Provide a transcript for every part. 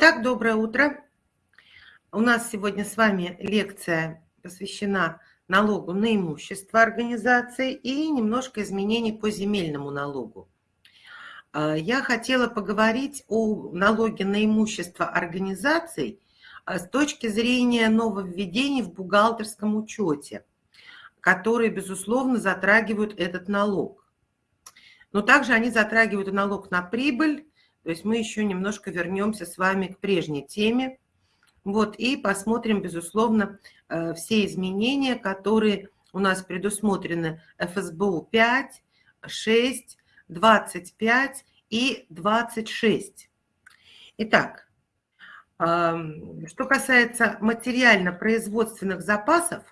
Итак, доброе утро. У нас сегодня с вами лекция посвящена налогу на имущество организации и немножко изменений по земельному налогу. А, я хотела поговорить о налоге на имущество организаций а, с точки зрения нововведений в бухгалтерском учете, которые, безусловно, затрагивают этот налог. Но также они затрагивают налог на прибыль, то есть мы еще немножко вернемся с вами к прежней теме. Вот, и посмотрим, безусловно, э, все изменения, которые у нас предусмотрены ФСБУ 5, 6, 25 и 26. Итак, что касается материально-производственных запасов,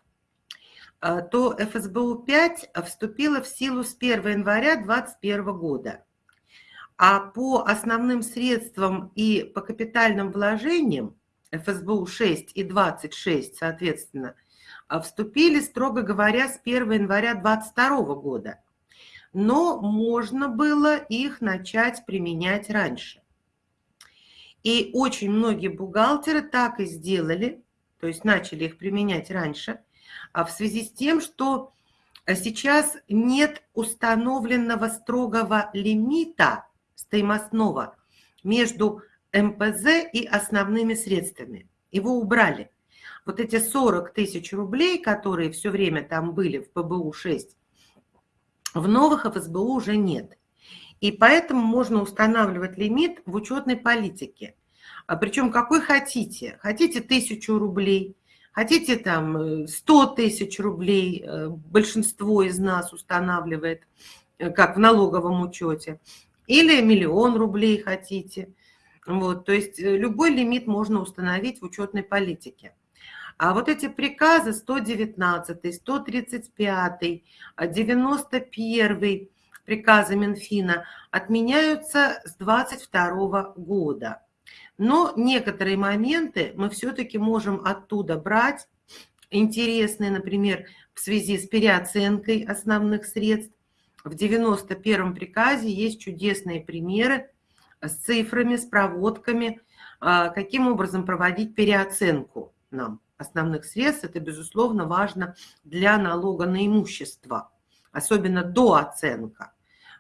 э, то ФСБУ 5 вступила в силу с 1 января 2021 года. А по основным средствам и по капитальным вложениям ФСБУ 6 и 26, соответственно, а, вступили, строго говоря, с 1 января 2022 года. Но можно было их начать применять раньше. И очень многие бухгалтеры так и сделали, то есть начали их применять раньше, а в связи с тем, что сейчас нет установленного строгого лимита стоимостного между МПЗ и основными средствами. Его убрали. Вот эти 40 тысяч рублей, которые все время там были в ПБУ-6, в новых ФСБУ уже нет. И поэтому можно устанавливать лимит в учетной политике. А причем какой хотите. Хотите тысячу рублей, хотите там 100 э, тысяч рублей, э, большинство из нас устанавливает, э, как в налоговом учете или миллион рублей хотите. Вот, то есть э, любой лимит можно установить в учетной политике. А вот эти приказы 119, 135, 91 приказы Минфина отменяются с 22 года. Но некоторые моменты мы все-таки можем оттуда брать, интересные, например, в связи с переоценкой основных средств, в 91-м приказе есть чудесные примеры с цифрами, с проводками, а, каким образом проводить переоценку нам основных средств. Это, безусловно, важно для налога на имущество, особенно дооценка.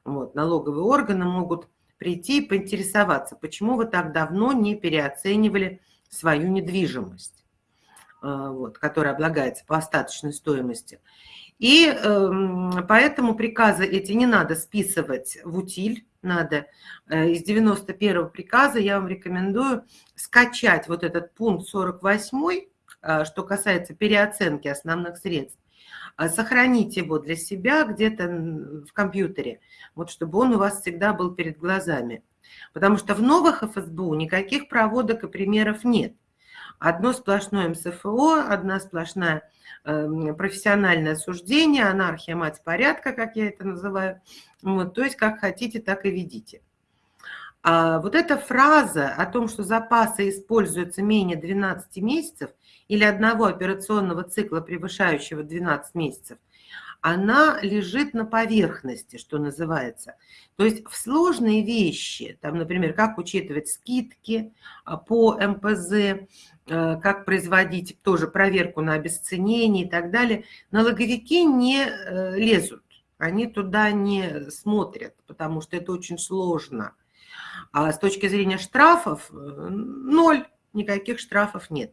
Вот, налоговые органы могут прийти и поинтересоваться, почему вы так давно не переоценивали свою недвижимость, а, вот, которая облагается по остаточной стоимости. И э, поэтому приказы эти не надо списывать в утиль, надо э, из 91 приказа я вам рекомендую скачать вот этот пункт 48, э, что касается переоценки основных средств, э, сохранить его для себя где-то в компьютере, вот чтобы он у вас всегда был перед глазами. Потому что в новых ФСБУ никаких проводок и примеров нет. Одно сплошное МСФО, одна сплошная Эм, профессиональное суждение, анархия, мать порядка, как я это называю. Вот, то есть как хотите, так и ведите. А вот эта фраза о том, что запасы используются менее 12 месяцев или одного операционного цикла, превышающего 12 месяцев, она лежит на поверхности, что называется. То есть в сложные вещи, там, например, как учитывать скидки а, по МПЗ, как производить тоже проверку на обесценение и так далее, налоговики не э, лезут, они туда не смотрят, потому что это очень сложно. А с точки зрения штрафов, э, ноль, никаких штрафов нет.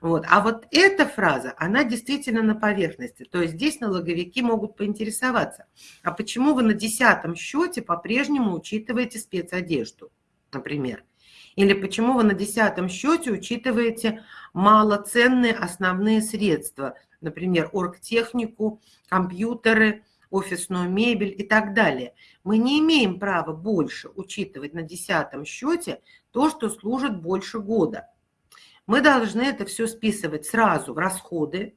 Вот. А вот эта фраза, она действительно на поверхности. То есть здесь налоговики могут поинтересоваться, а почему вы на десятом счете по-прежнему учитываете спецодежду, например? Или почему вы на десятом счете учитываете малоценные основные средства, например, оргтехнику, компьютеры, офисную мебель и так далее. Мы не имеем права больше учитывать на десятом счете то, что служит больше года. Мы должны это все списывать сразу в расходы,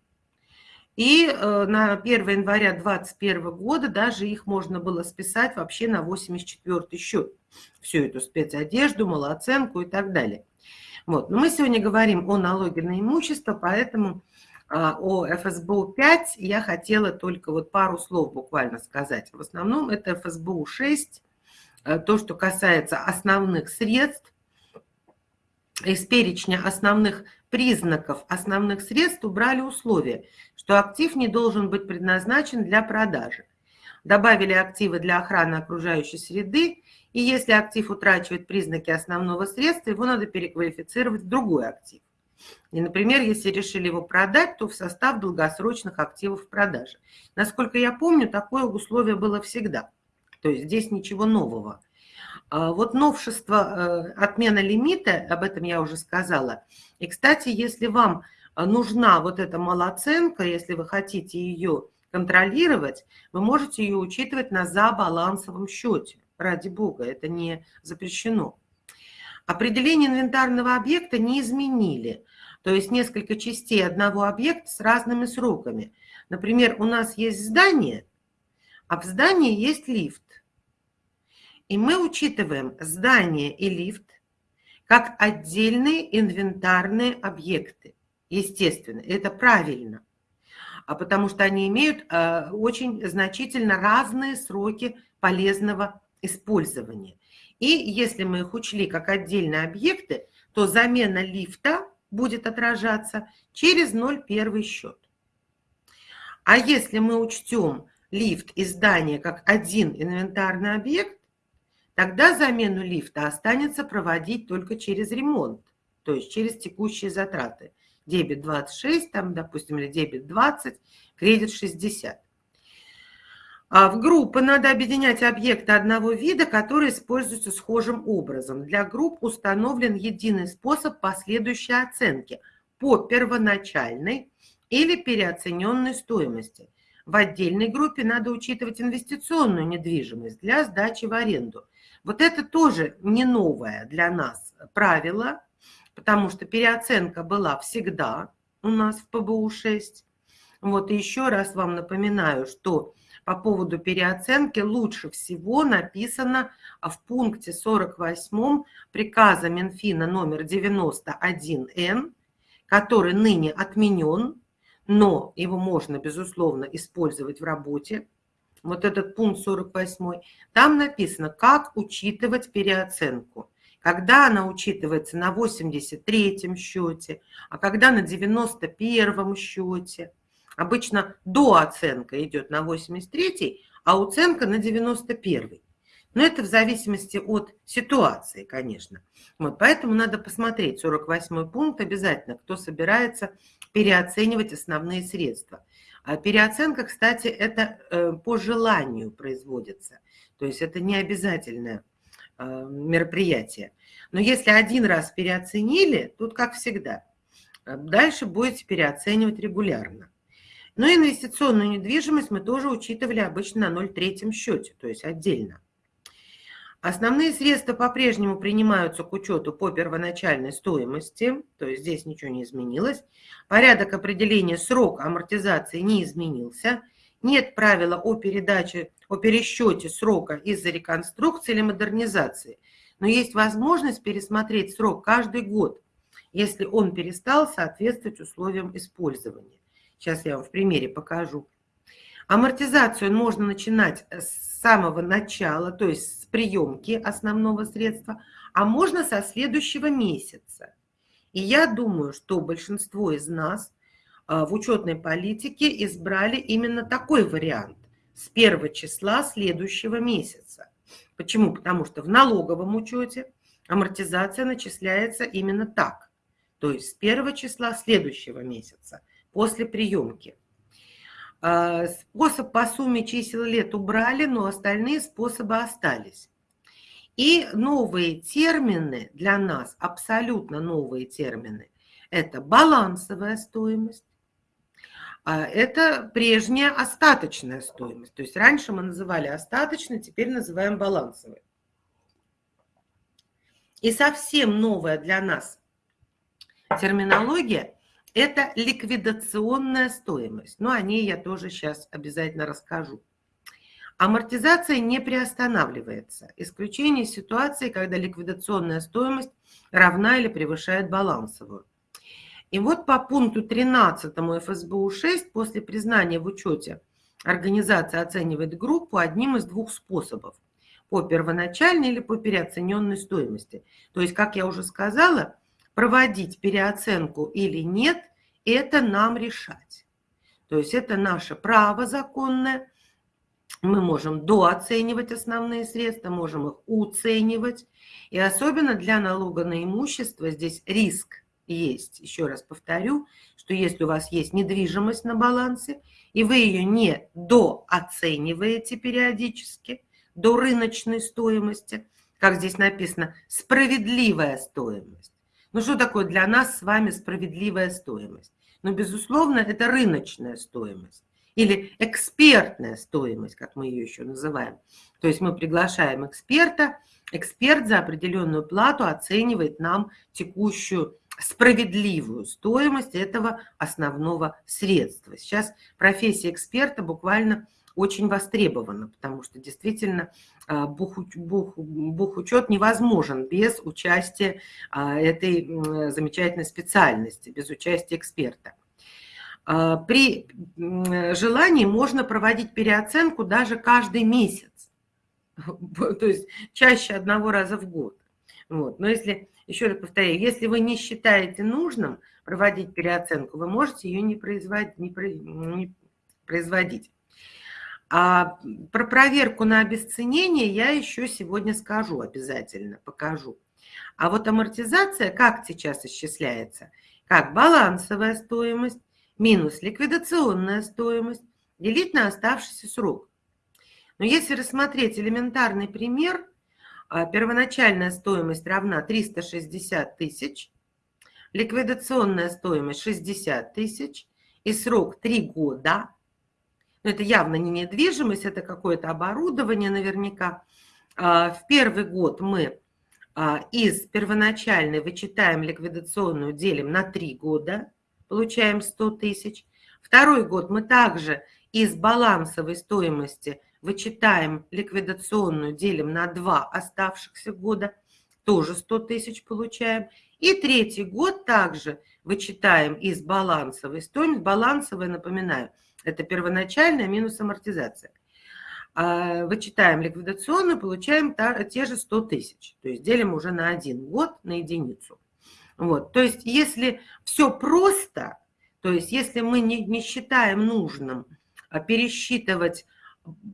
и э, на 1 января 2021 года даже их можно было списать вообще на 84 счет. Всю эту спецодежду, малооценку и так далее. Вот. Но мы сегодня говорим о налоге на имущество, поэтому а, о ФСБУ 5 я хотела только вот пару слов буквально сказать. В основном это ФСБУ 6, э, то, что касается основных средств, из перечня основных признаков основных средств убрали условие, что актив не должен быть предназначен для продажи. Добавили активы для охраны окружающей среды, и если актив утрачивает признаки основного средства, его надо переквалифицировать в другой актив. И, например, если решили его продать, то в состав долгосрочных активов в продаже. Насколько я помню, такое условие было всегда. То есть здесь ничего нового. А вот новшество э, отмена лимита, об этом я уже сказала. И, кстати, если вам нужна вот эта малоценка, если вы хотите ее контролировать, вы можете ее учитывать на забалансовом счете. Ради бога, это не запрещено. Определение инвентарного объекта не изменили. То есть несколько частей одного объекта с разными сроками. Например, у нас есть здание, а в здании есть лифт. И мы учитываем здание и лифт как отдельные инвентарные объекты. Естественно, это правильно, а потому что они имеют э, очень значительно разные сроки полезного использования. И если мы их учли как отдельные объекты, то замена лифта будет отражаться через 0,1 счет. А если мы учтем лифт и здание как один инвентарный объект, тогда замену лифта останется проводить только через ремонт, то есть через текущие затраты. Дебет 26, там, допустим, или дебет 20, кредит 60. А в группы надо объединять объекты одного вида, которые используются схожим образом. Для групп установлен единый способ последующей оценки по первоначальной или переоцененной стоимости. В отдельной группе надо учитывать инвестиционную недвижимость для сдачи в аренду. Вот это тоже не новое для нас правило, потому что переоценка была всегда у нас в ПБУ-6. Вот и еще раз вам напоминаю, что по поводу переоценки лучше всего написано в пункте 48 приказа Минфина номер 91Н, который ныне отменен, но его можно, безусловно, использовать в работе. Вот этот пункт 48, там написано, как учитывать переоценку. Когда она учитывается на 83-м счете, а когда на 91-м счете – Обычно дооценка идет на 83 а уценка на 91 Но это в зависимости от ситуации, конечно. Вот, поэтому надо посмотреть 48 пункт обязательно, кто собирается переоценивать основные средства. А переоценка, кстати, это э, по желанию производится. То есть это не обязательное э, мероприятие. Но если один раз переоценили, тут как всегда, э, дальше будете переоценивать регулярно. Но инвестиционную недвижимость мы тоже учитывали обычно на 0,3 счете, то есть отдельно. Основные средства по-прежнему принимаются к учету по первоначальной стоимости, то есть здесь ничего не изменилось. Порядок определения срока амортизации не изменился. Нет правила о передаче, о пересчете срока из-за реконструкции или модернизации. Но есть возможность пересмотреть срок каждый год, если он перестал соответствовать условиям использования. Сейчас я вам в примере покажу. Амортизацию можно начинать с самого начала, то есть приемки основного средства, а можно со следующего месяца. И я думаю, что большинство из нас а, в учетной политике избрали именно такой вариант с первого числа следующего месяца. Почему? Потому что в налоговом учете амортизация начисляется именно так, то есть с первого числа следующего месяца после приемки. А, способ по сумме чисел лет убрали, но остальные способы остались. И новые термины для нас, абсолютно новые термины, это балансовая стоимость, а это прежняя остаточная стоимость. То есть раньше мы называли остаточной, теперь называем балансовой. И совсем новая для нас терминология это ликвидационная стоимость. Но о ней я тоже сейчас обязательно расскажу. Амортизация не приостанавливается. Исключение ситуации, когда ликвидационная стоимость равна или превышает балансовую. И вот по пункту 13 ФСБУ-6 после признания в учете организация оценивает группу одним из двух способов. По первоначальной или по переоцененной стоимости. То есть, как я уже сказала, проводить переоценку или нет, это нам решать. То есть это наше право законное. Мы можем дооценивать основные средства, можем их уценивать. И особенно для налога на имущество здесь риск есть. Еще раз повторю, что если у вас есть недвижимость на балансе, и вы ее не дооцениваете периодически до рыночной стоимости, как здесь написано, справедливая стоимость. Ну что такое для нас с вами справедливая стоимость? Ну, безусловно, это рыночная стоимость или экспертная стоимость, как мы ее еще называем. То есть мы приглашаем эксперта, эксперт за определенную плату оценивает нам текущую справедливую стоимость этого основного средства. Сейчас профессия эксперта буквально очень востребована, потому что действительно бухучет бух, бух невозможен без участия а, этой замечательной специальности, без участия эксперта. А, при желании можно проводить переоценку даже каждый месяц, то есть чаще одного раза в год. Вот. Но если, еще раз повторяю, если вы не считаете нужным проводить переоценку, вы можете ее не производить. Не производить. А про проверку на обесценение я еще сегодня скажу обязательно, покажу. А вот амортизация как сейчас исчисляется? Как балансовая стоимость минус ликвидационная стоимость делить на оставшийся срок. Но если рассмотреть элементарный пример, а, первоначальная стоимость равна 360 тысяч, ликвидационная стоимость 60 тысяч и срок 3 года. Но это явно не недвижимость, это какое-то оборудование наверняка. А, в первый год мы а, из первоначальной вычитаем ликвидационную, делим на 3 года, получаем 100 тысяч. Второй год мы также из балансовой стоимости вычитаем ликвидационную, делим на два оставшихся года, тоже 100 тысяч получаем. И третий год также вычитаем из балансовой стоимости. Балансовая, напоминаю, это первоначальная минус амортизация. А, вычитаем ликвидационную, получаем те же 100 тысяч. То есть делим уже на один год на единицу. Вот. То есть если все просто, то есть если мы не, не считаем нужным а, пересчитывать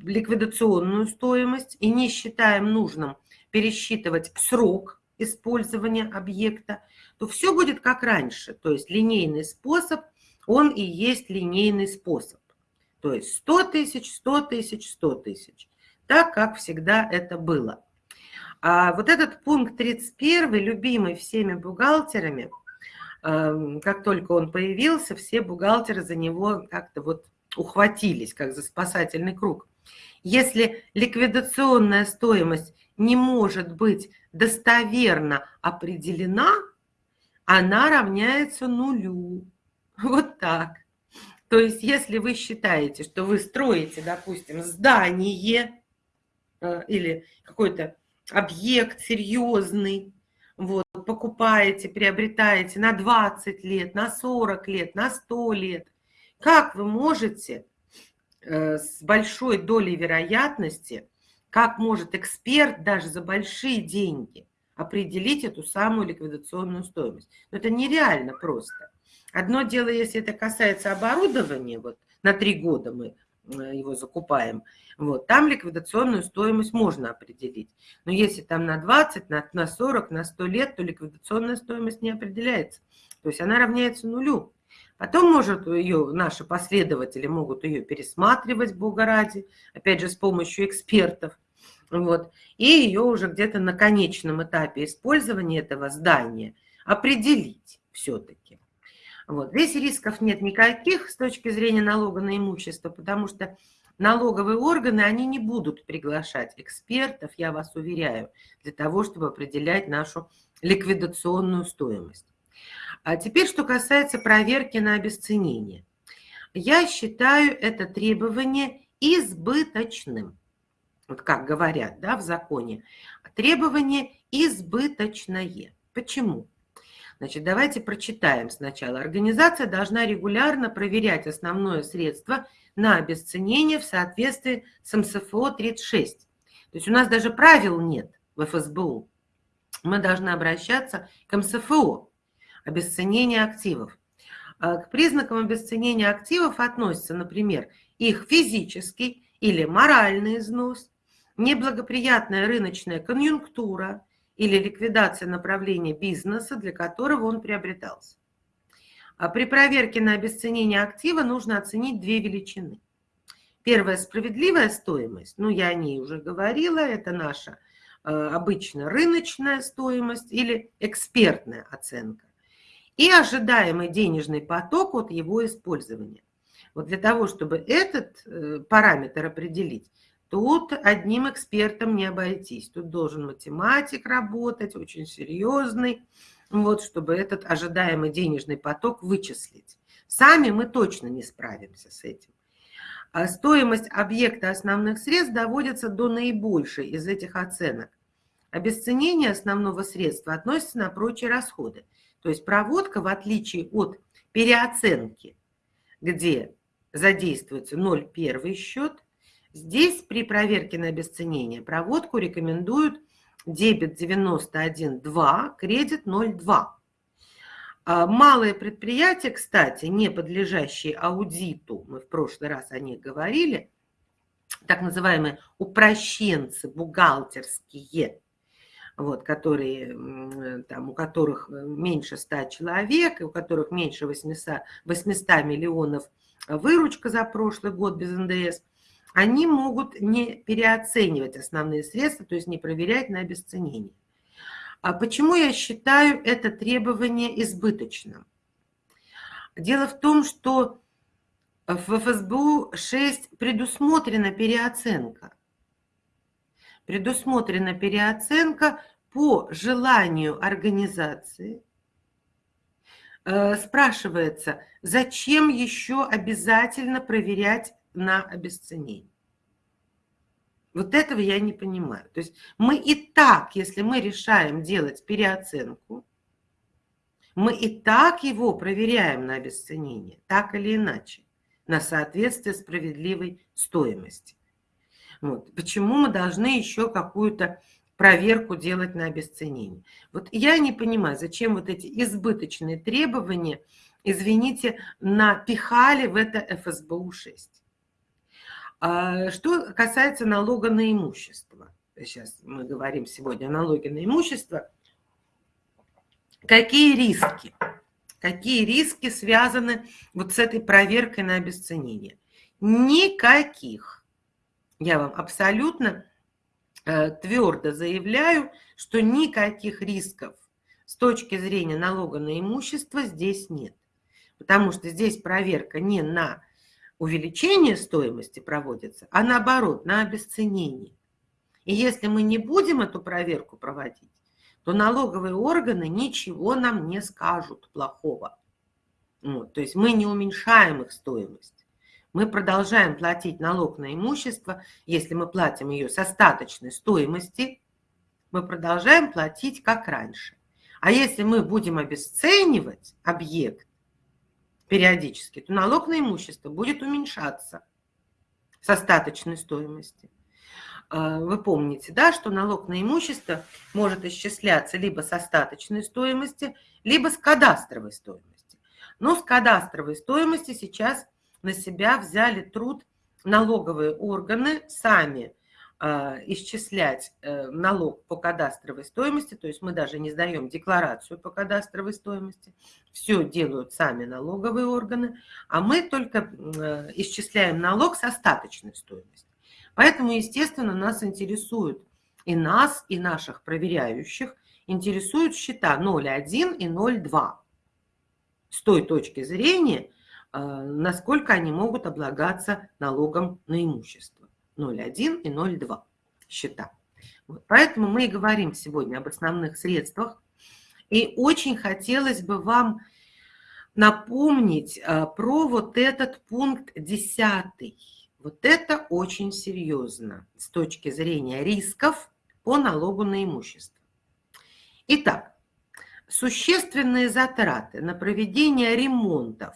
ликвидационную стоимость и не считаем нужным пересчитывать срок использования объекта, то все будет как раньше. То есть линейный способ, он и есть линейный способ. То есть 100 тысяч, 100 тысяч, 100 тысяч. Так, как всегда это было. А вот этот пункт 31, любимый всеми бухгалтерами, эм, как только он появился, все бухгалтеры за него как-то вот ухватились, как за спасательный круг. Если ликвидационная стоимость не может быть достоверно определена, она равняется нулю. Вот так. То есть, если вы считаете, что вы строите, допустим, здание э, или какой-то объект серьезный, вот, покупаете, приобретаете на 20 лет, на 40 лет, на 100 лет, как вы можете э, с большой долей вероятности, как может эксперт даже за большие деньги определить эту самую ликвидационную стоимость? Это нереально просто. Одно дело, если это касается оборудования, вот на три года мы Э, его закупаем, вот, там ликвидационную стоимость можно определить. Но если там на 20, на, на 40, на 100 лет, то ликвидационная стоимость не определяется. То есть она равняется нулю. Потом, может, ее, наши последователи могут ее пересматривать, бога ради, опять же, с помощью экспертов. Вот, и ее уже где-то на конечном этапе использования этого здания определить все-таки. Вот. Здесь рисков нет никаких с точки зрения налога на имущество, потому что налоговые органы, они не будут приглашать экспертов, я вас уверяю, для того, чтобы определять нашу ликвидационную стоимость. А теперь, что касается проверки на обесценение. Я считаю это требование избыточным. Вот как говорят да, в законе. Требование избыточное. Почему? Значит, давайте прочитаем сначала. Организация должна регулярно проверять основное средство на обесценение в соответствии с МСФО-36. То есть у нас даже правил нет в ФСБУ. Мы должны обращаться к МСФО. обесценение активов. А, к признакам обесценения активов относятся, например, их физический или моральный износ, неблагоприятная рыночная конъюнктура или ликвидация направления бизнеса, для которого он приобретался. А при проверке на обесценение актива нужно оценить две величины. Первая – справедливая стоимость, ну, я о ней уже говорила, это наша э, обычно рыночная стоимость или экспертная оценка. И ожидаемый денежный поток от его использования. Вот для того, чтобы этот э, параметр определить, тут одним экспертом не обойтись. Тут должен математик работать, очень серьезный, вот, чтобы этот ожидаемый денежный поток вычислить. Сами мы точно не справимся с этим. А стоимость объекта основных средств доводится до наибольшей из этих оценок. Обесценение основного средства относится на прочие расходы. То есть проводка, в отличие от переоценки, где задействуется 0,1 счет, здесь при проверке на обесценение проводку рекомендуют дебет 91,2, кредит 0,2. А малые предприятия, кстати, не подлежащие аудиту, мы в прошлый раз о них говорили, так называемые упрощенцы бухгалтерские, вот, которые, там, у которых меньше 100 человек, у которых меньше 800, 800 миллионов выручка за прошлый год без НДС, они могут не переоценивать основные средства, то есть не проверять на обесценение. А почему я считаю это требование избыточным? Дело в том, что в ФСБУ-6 предусмотрена переоценка. Предусмотрена переоценка по желанию организации. Э, спрашивается, зачем еще обязательно проверять на обесценение? Вот этого я не понимаю. То есть мы и так, если мы решаем делать переоценку, мы и так его проверяем на обесценение, так или иначе, на соответствие справедливой стоимости. Вот. Почему мы должны еще какую-то проверку делать на обесценение? Вот я не понимаю, зачем вот эти избыточные требования, извините, напихали в это ФСБУ-6. А что касается налога на имущество, сейчас мы говорим сегодня о налоге на имущество, какие риски? Какие риски связаны вот с этой проверкой на обесценение? Никаких. Я вам абсолютно э, твердо заявляю, что никаких рисков с точки зрения налога на имущество здесь нет. Потому что здесь проверка не на увеличение стоимости проводится, а наоборот, на обесценение. И если мы не будем эту проверку проводить, то налоговые органы ничего нам не скажут плохого. Вот, то есть мы не уменьшаем их стоимость. Мы продолжаем платить налог на имущество, если мы платим ее с остаточной стоимости, мы продолжаем платить как раньше. А если мы будем обесценивать объект, периодически, то налог на имущество будет уменьшаться с остаточной стоимости. А, вы помните, да, что налог на имущество может исчисляться либо с остаточной стоимости, либо с кадастровой стоимости. Но с кадастровой стоимости сейчас на себя взяли труд налоговые органы сами исчислять э, налог по кадастровой стоимости, то есть мы даже не сдаем декларацию по кадастровой стоимости, все делают сами налоговые органы, а мы только э, исчисляем налог с остаточной стоимости. Поэтому, естественно, нас интересуют и нас, и наших проверяющих, интересуют счета 0,1 и 0,2 с той точки зрения, э, насколько они могут облагаться налогом на имущество. 0,1 и 0,2 счета. Вот. Поэтому мы и говорим сегодня об основных средствах. И очень хотелось бы вам напомнить а, про вот этот пункт 10. Вот это очень серьезно с точки зрения рисков по налогу на имущество. Итак, существенные затраты на проведение ремонтов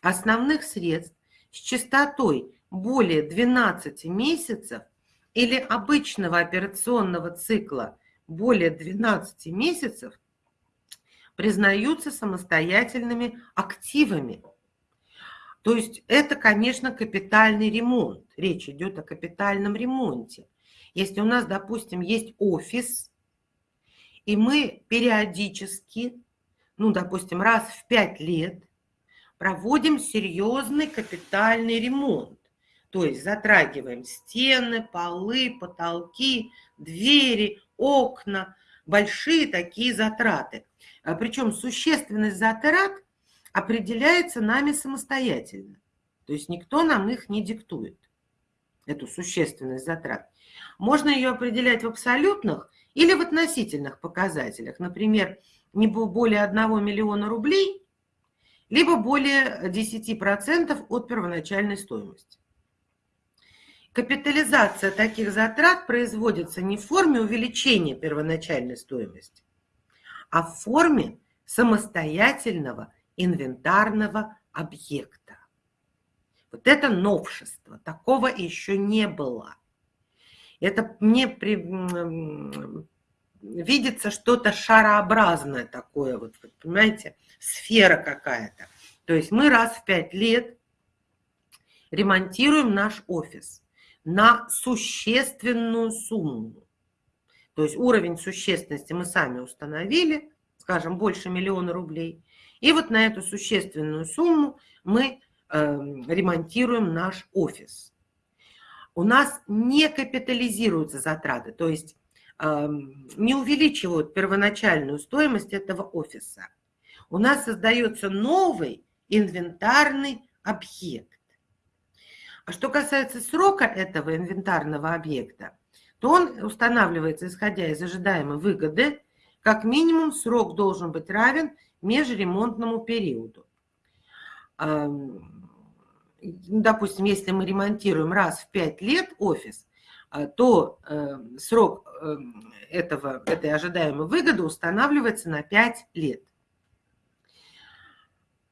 основных средств с частотой более 12 месяцев или обычного операционного цикла более 12 месяцев признаются самостоятельными активами. То есть это, конечно, капитальный ремонт. Речь идет о капитальном ремонте. Если у нас, допустим, есть офис, и мы периодически, ну, допустим, раз в пять лет проводим серьезный капитальный ремонт. То есть затрагиваем стены, полы, потолки, двери, окна, большие такие затраты. А Причем существенность затрат определяется нами самостоятельно. То есть никто нам их не диктует, эту существенность затрат. Можно ее определять в абсолютных или в относительных показателях. Например, не более 1 миллиона рублей, либо более 10% от первоначальной стоимости. Капитализация таких затрат производится не в форме увеличения первоначальной стоимости, а в форме самостоятельного инвентарного объекта. Вот это новшество, такого еще не было. Это мне при, видится что-то шарообразное такое, вот, понимаете, сфера какая-то. То есть мы раз в пять лет ремонтируем наш офис на существенную сумму. То есть уровень существенности мы сами установили, скажем, больше миллиона рублей. И вот на эту существенную сумму мы э, ремонтируем наш офис. У нас не капитализируются затраты, то есть э, не увеличивают первоначальную стоимость этого офиса. У нас создается новый инвентарный объект. А что касается срока этого инвентарного объекта, то он устанавливается, исходя из ожидаемой выгоды, как минимум срок должен быть равен межремонтному периоду. Допустим, если мы ремонтируем раз в 5 лет офис, а, то э, срок э, этого, этой ожидаемой выгоды устанавливается на 5 лет.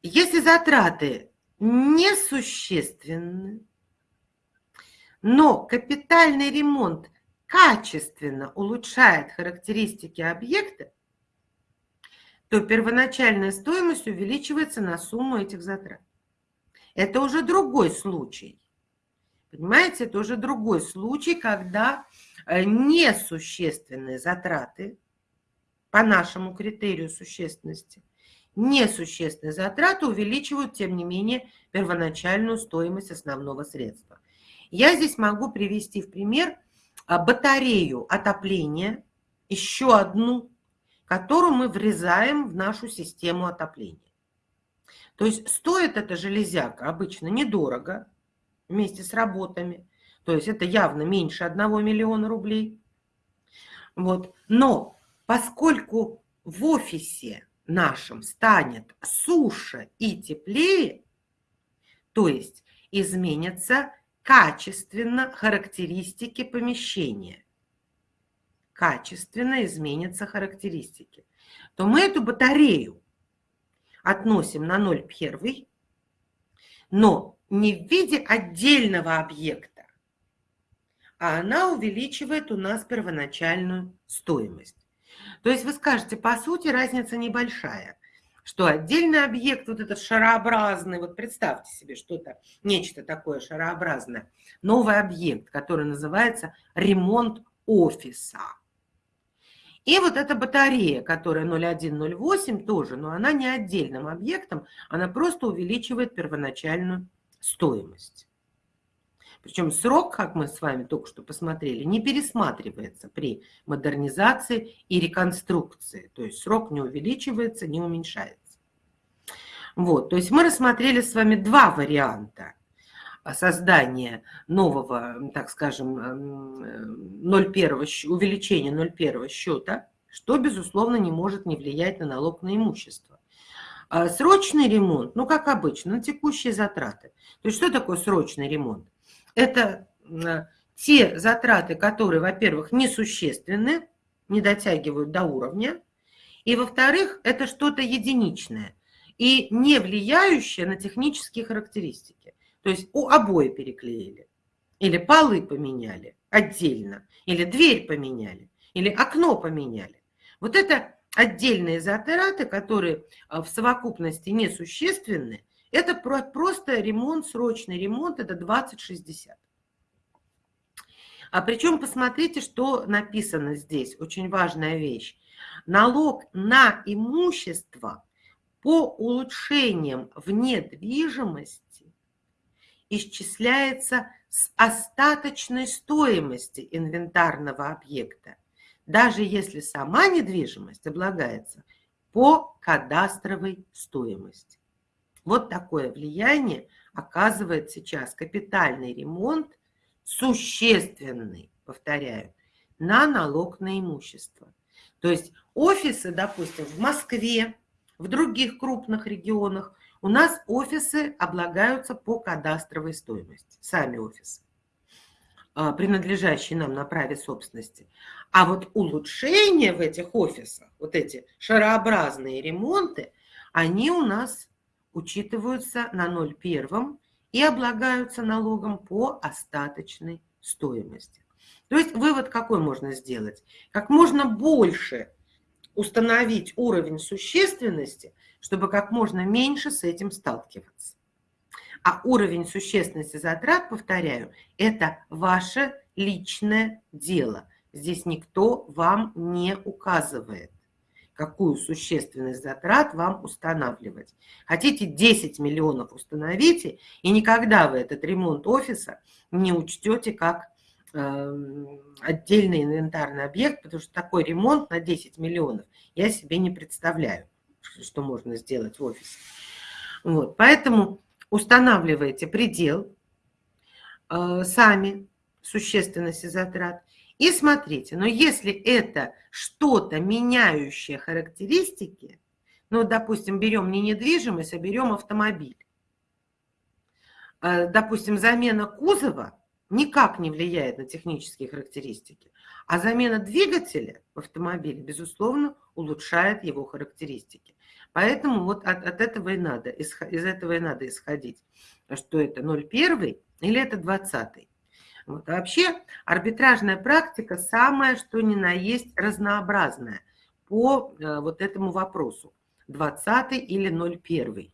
Если затраты несущественны, но капитальный ремонт качественно улучшает характеристики объекта, то первоначальная стоимость увеличивается на сумму этих затрат. Это уже другой случай. Понимаете, это уже другой случай, когда э, несущественные затраты по нашему критерию существенности, несущественные затраты увеличивают, тем не менее, первоначальную стоимость основного средства. Я здесь могу привести в пример а, батарею отопления, еще одну которую мы врезаем в нашу систему отопления. То есть стоит эта железяка обычно недорого вместе с работами. То есть это явно меньше 1 миллиона рублей. Вот. Но поскольку в офисе нашем станет суше и теплее, то есть изменятся качественно характеристики помещения. Качественно изменятся характеристики, то мы эту батарею относим на 0,1, но не в виде отдельного объекта, а она увеличивает у нас первоначальную стоимость. То есть вы скажете, по сути, разница небольшая, что отдельный объект, вот этот шарообразный, вот представьте себе что-то, нечто такое шарообразное, новый объект, который называется ремонт офиса. И вот эта батарея, которая 0,108 тоже, но она не отдельным объектом, она просто увеличивает первоначальную стоимость. Причем срок, как мы с вами только что посмотрели, не пересматривается при модернизации и реконструкции. То есть срок не увеличивается, не уменьшается. Вот, то есть мы рассмотрели с вами два варианта создания нового, так скажем, 0,1, увеличения 0,1 счета, что, безусловно, не может не влиять на налог на имущество. А срочный ремонт, ну, как обычно, на текущие затраты. То есть что такое срочный ремонт? Это те затраты, которые, во-первых, несущественны, не дотягивают до уровня, и, во-вторых, это что-то единичное и не влияющее на технические характеристики. То есть у обои переклеили, или полы поменяли отдельно, или дверь поменяли, или окно поменяли. Вот это отдельные затраты, которые в совокупности несущественны, это просто ремонт, срочный ремонт, это 20-60. А причем посмотрите, что написано здесь, очень важная вещь. Налог на имущество по улучшениям в недвижимости исчисляется с остаточной стоимости инвентарного объекта, даже если сама недвижимость облагается по кадастровой стоимости. Вот такое влияние оказывает сейчас капитальный ремонт, существенный, повторяю, на налог на имущество. То есть офисы, допустим, в Москве, в других крупных регионах, у нас офисы облагаются по кадастровой стоимости, сами офисы, а, принадлежащие нам на праве собственности. А вот улучшения в этих офисах, вот эти шарообразные ремонты, они у нас учитываются на 0,1 и облагаются налогом по остаточной стоимости. То есть вывод какой можно сделать? Как можно больше установить уровень существенности, чтобы как можно меньше с этим сталкиваться. А уровень существенности затрат, повторяю, это ваше личное дело. Здесь никто вам не указывает какую существенность затрат вам устанавливать. Хотите 10 миллионов установите, и никогда вы этот ремонт офиса не учтете как э, отдельный инвентарный объект, потому что такой ремонт на 10 миллионов я себе не представляю, что можно сделать в офисе. Вот, поэтому устанавливайте предел э, сами существенности затрат и смотрите, но если это что-то меняющее характеристики, ну, допустим, берем не недвижимость, а берем автомобиль. Э, допустим, замена кузова никак не влияет на технические характеристики, а замена двигателя в автомобиле, безусловно, улучшает его характеристики. Поэтому вот от, от этого и надо, из, из этого и надо исходить, что это 0,1 или это 20. Вот. А вообще арбитражная практика самая, что ни на есть, разнообразная по э, вот этому вопросу. 20 или 01.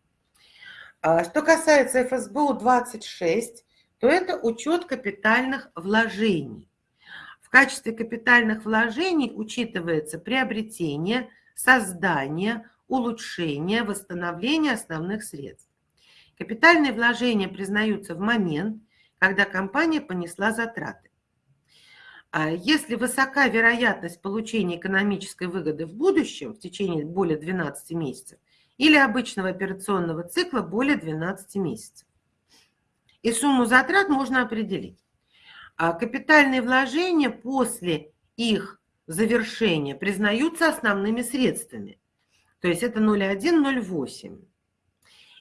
А что касается ФСБУ 26, то это учет капитальных вложений. В качестве капитальных вложений учитывается приобретение, создание, улучшение, восстановление основных средств. Капитальные вложения признаются в момент, когда компания понесла затраты. А если высока вероятность получения экономической выгоды в будущем в течение более 12 месяцев или обычного операционного цикла более 12 месяцев. И сумму затрат можно определить. А капитальные вложения после их завершения признаются основными средствами. То есть это 0,1-0,8.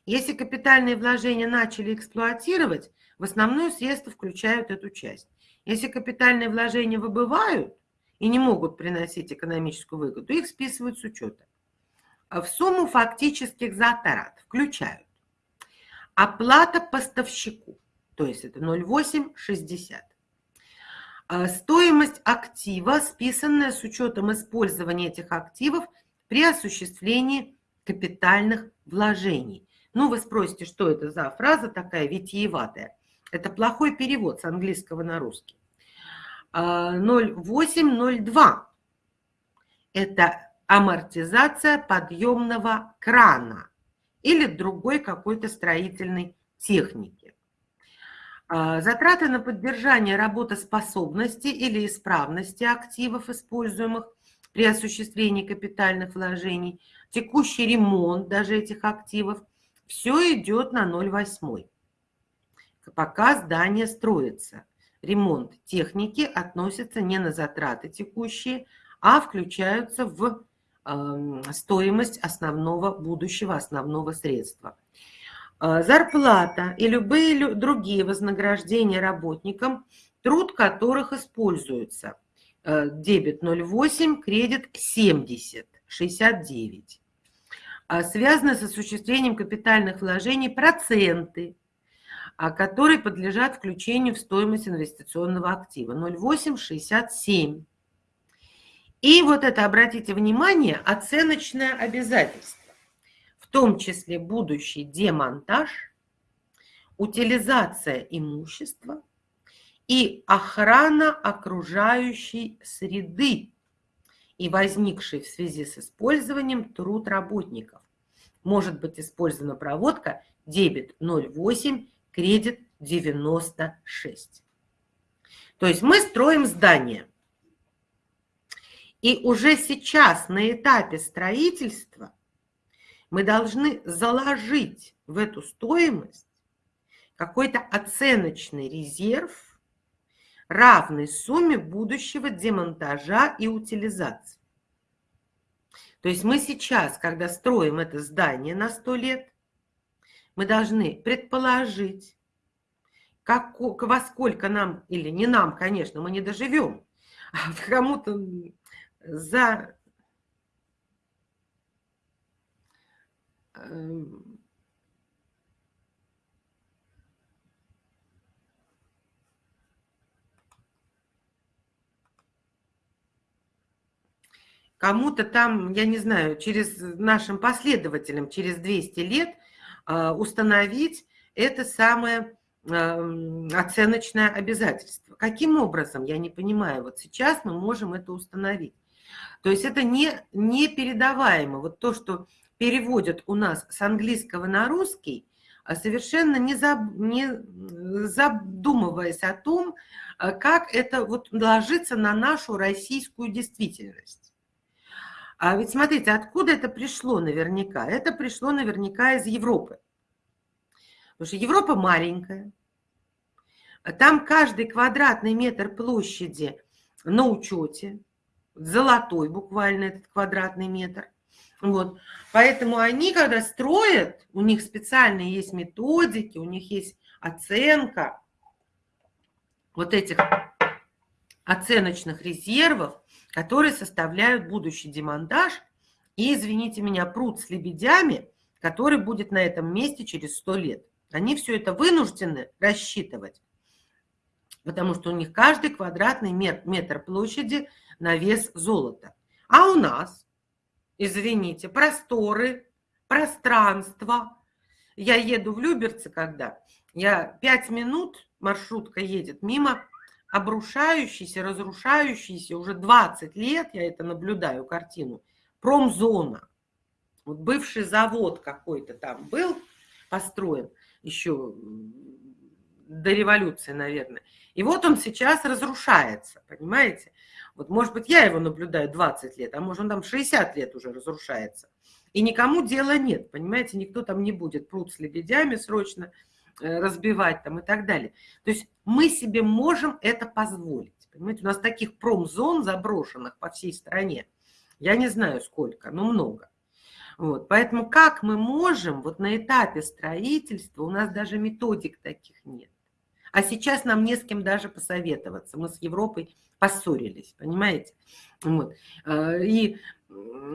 Если капитальные вложения начали эксплуатировать, в основное средства включают эту часть. Если капитальные вложения выбывают и не могут приносить экономическую выгоду, их списывают с учета. А в сумму фактических затрат включают оплата поставщику, то есть это 0,860. А стоимость актива, списанная с учетом использования этих активов при осуществлении капитальных вложений. Ну, вы спросите, что это за фраза такая витиеватая. Это плохой перевод с английского на русский. 0802 а, – это амортизация подъемного крана или другой какой-то строительной техники. А, затраты на поддержание работоспособности или исправности активов, используемых при осуществлении капитальных вложений, текущий ремонт даже этих активов, все идет на 0,8 пока здание строится. Ремонт техники относится не на затраты текущие, а включаются в э, стоимость основного будущего, основного средства. Э, зарплата и любые другие вознаграждения работникам, труд которых используется. Э, дебет 0,8, кредит 70, 69. Э, связаны с осуществлением капитальных вложений проценты которые подлежат включению в стоимость инвестиционного актива 0,867. И вот это, обратите внимание, оценочное обязательство, в том числе будущий демонтаж, утилизация имущества и охрана окружающей среды и возникший в связи с использованием труд работников. Может быть использована проводка дебет 0,8, кредит 96. То есть мы строим здание – и уже сейчас на этапе строительства мы должны заложить в эту стоимость какой-то оценочный резерв, равный сумме будущего демонтажа и утилизации. То есть мы сейчас, когда строим это здание на 100 лет, мы должны предположить, как, во сколько нам, или не нам, конечно, мы не доживем, а кому-то за эм, кому-то там, я не знаю, через нашим последователям, через 200 лет установить это самое оценочное обязательство. Каким образом, я не понимаю, вот сейчас мы можем это установить. То есть это не, не передаваемо. Вот то, что переводят у нас с английского на русский, а совершенно не, заб, не задумываясь о том, а как это вот ложится на нашу российскую действительность. А ведь смотрите, откуда это пришло наверняка? Это пришло наверняка из Европы. Потому что Европа маленькая. Там каждый квадратный метр площади на учете золотой буквально этот квадратный метр. Вот. Поэтому они, когда строят, у них специальные есть методики, у них есть оценка вот этих оценочных резервов, которые составляют будущий демонтаж и, извините меня, пруд с лебедями, который будет на этом месте через 100 лет. Они все это вынуждены рассчитывать, потому что у них каждый квадратный метр площади – на вес золота. А у нас, извините, просторы, пространство. Я еду в Люберцы, когда я пять минут, маршрутка едет мимо, обрушающийся, разрушающийся, уже 20 лет, я это наблюдаю, картину, промзона. Вот бывший завод какой-то там был построен еще до революции, наверное. И вот он сейчас разрушается, понимаете? Вот, может быть, я его наблюдаю 20 лет, а может, он там 60 лет уже разрушается. И никому дела нет, понимаете, никто там не будет пруд с лебедями срочно разбивать там и так далее. То есть мы себе можем это позволить. Понимаете, у нас таких промзон заброшенных по всей стране, я не знаю сколько, но много. Вот, поэтому как мы можем, вот на этапе строительства, у нас даже методик таких нет. А сейчас нам не с кем даже посоветоваться. Мы с Европой поссорились, понимаете? Вот. А, и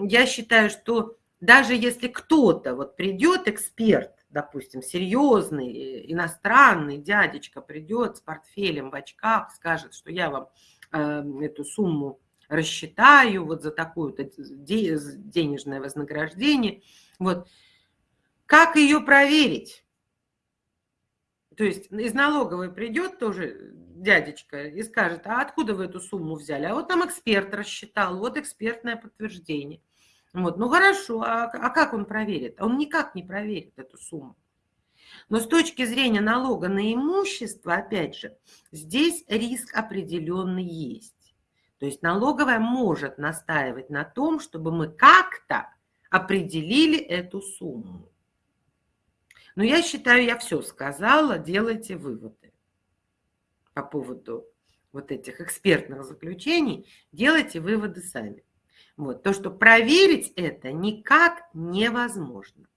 я считаю, что даже если кто-то вот придет, эксперт, допустим, серьезный, э, иностранный дядечка придет с портфелем в очках, скажет, что я вам э, эту сумму рассчитаю вот за такое-то денежное вознаграждение. Вот. Как ее проверить? То есть из налоговой придет тоже дядечка и скажет, а откуда вы эту сумму взяли? А вот нам эксперт рассчитал, вот экспертное подтверждение. Вот, ну хорошо, а, а как он проверит? Он никак не проверит эту сумму. Но с точки зрения налога на имущество, опять же, здесь риск определенный есть. То есть налоговая может настаивать на том, чтобы мы как-то определили эту сумму. Но я считаю, я все сказала, делайте выводы по поводу вот этих экспертных заключений, делайте выводы сами. Вот. То, что проверить это никак невозможно.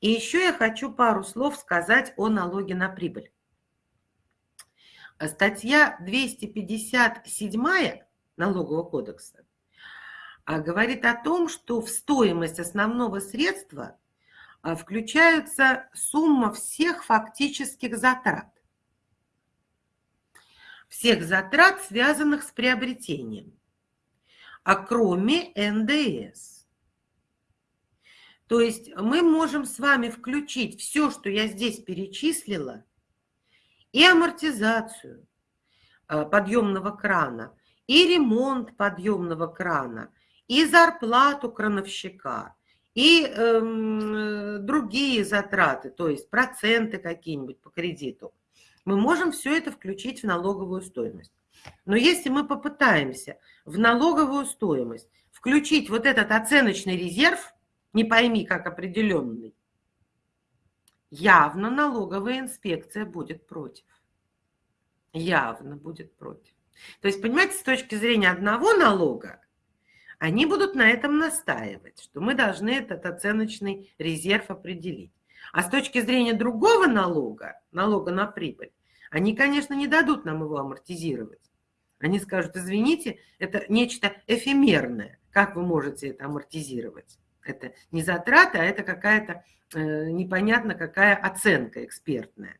И еще я хочу пару слов сказать о налоге на прибыль. Статья 257 Налогового кодекса а, говорит о том, что в стоимость основного средства а, включается сумма всех фактических затрат всех затрат, связанных с приобретением. А кроме НДС. То есть мы можем с вами включить все, что я здесь перечислила, и амортизацию э, подъемного крана, и ремонт подъемного крана, и зарплату крановщика, и э, другие затраты, то есть проценты какие-нибудь по кредиту. Мы можем все это включить в налоговую стоимость. Но если мы попытаемся в налоговую стоимость включить вот этот оценочный резерв, не пойми как определенный, явно налоговая инспекция будет против. Явно будет против. То есть, понимаете, с точки зрения одного налога, они будут на этом настаивать, что мы должны этот оценочный резерв определить. А с точки зрения другого налога, налога на прибыль, они, конечно, не дадут нам его амортизировать. Они скажут, извините, это нечто эфемерное. Как вы можете это амортизировать? Это не затраты, а это какая-то э, непонятно какая оценка экспертная.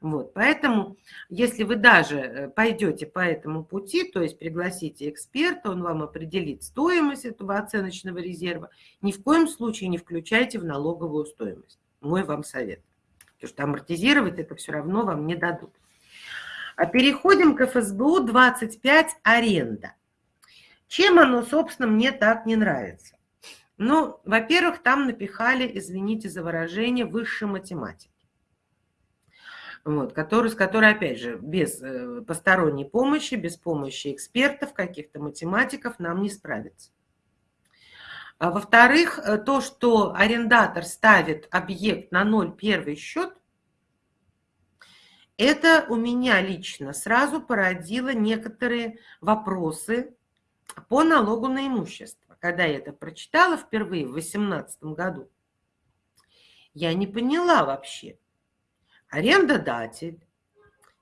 Вот, поэтому, если вы даже э, пойдете по этому пути, то есть пригласите эксперта, он вам определит стоимость этого оценочного резерва, ни в коем случае не включайте в налоговую стоимость. Мой вам совет. Потому что амортизировать это все равно вам не дадут. А переходим к ФСБУ 25 аренда. Чем оно, собственно, мне так не нравится? Ну, во-первых, там напихали, извините за выражение, высшей математики. Вот, который, с которой, опять же, без э, посторонней помощи, без помощи экспертов, каких-то математиков нам не справиться. А во-вторых, э, то, что арендатор ставит объект на 0,1 счет, это у меня лично сразу породило некоторые вопросы по налогу на имущество. Когда я это прочитала впервые в 2018 году, я не поняла вообще. Арендодатель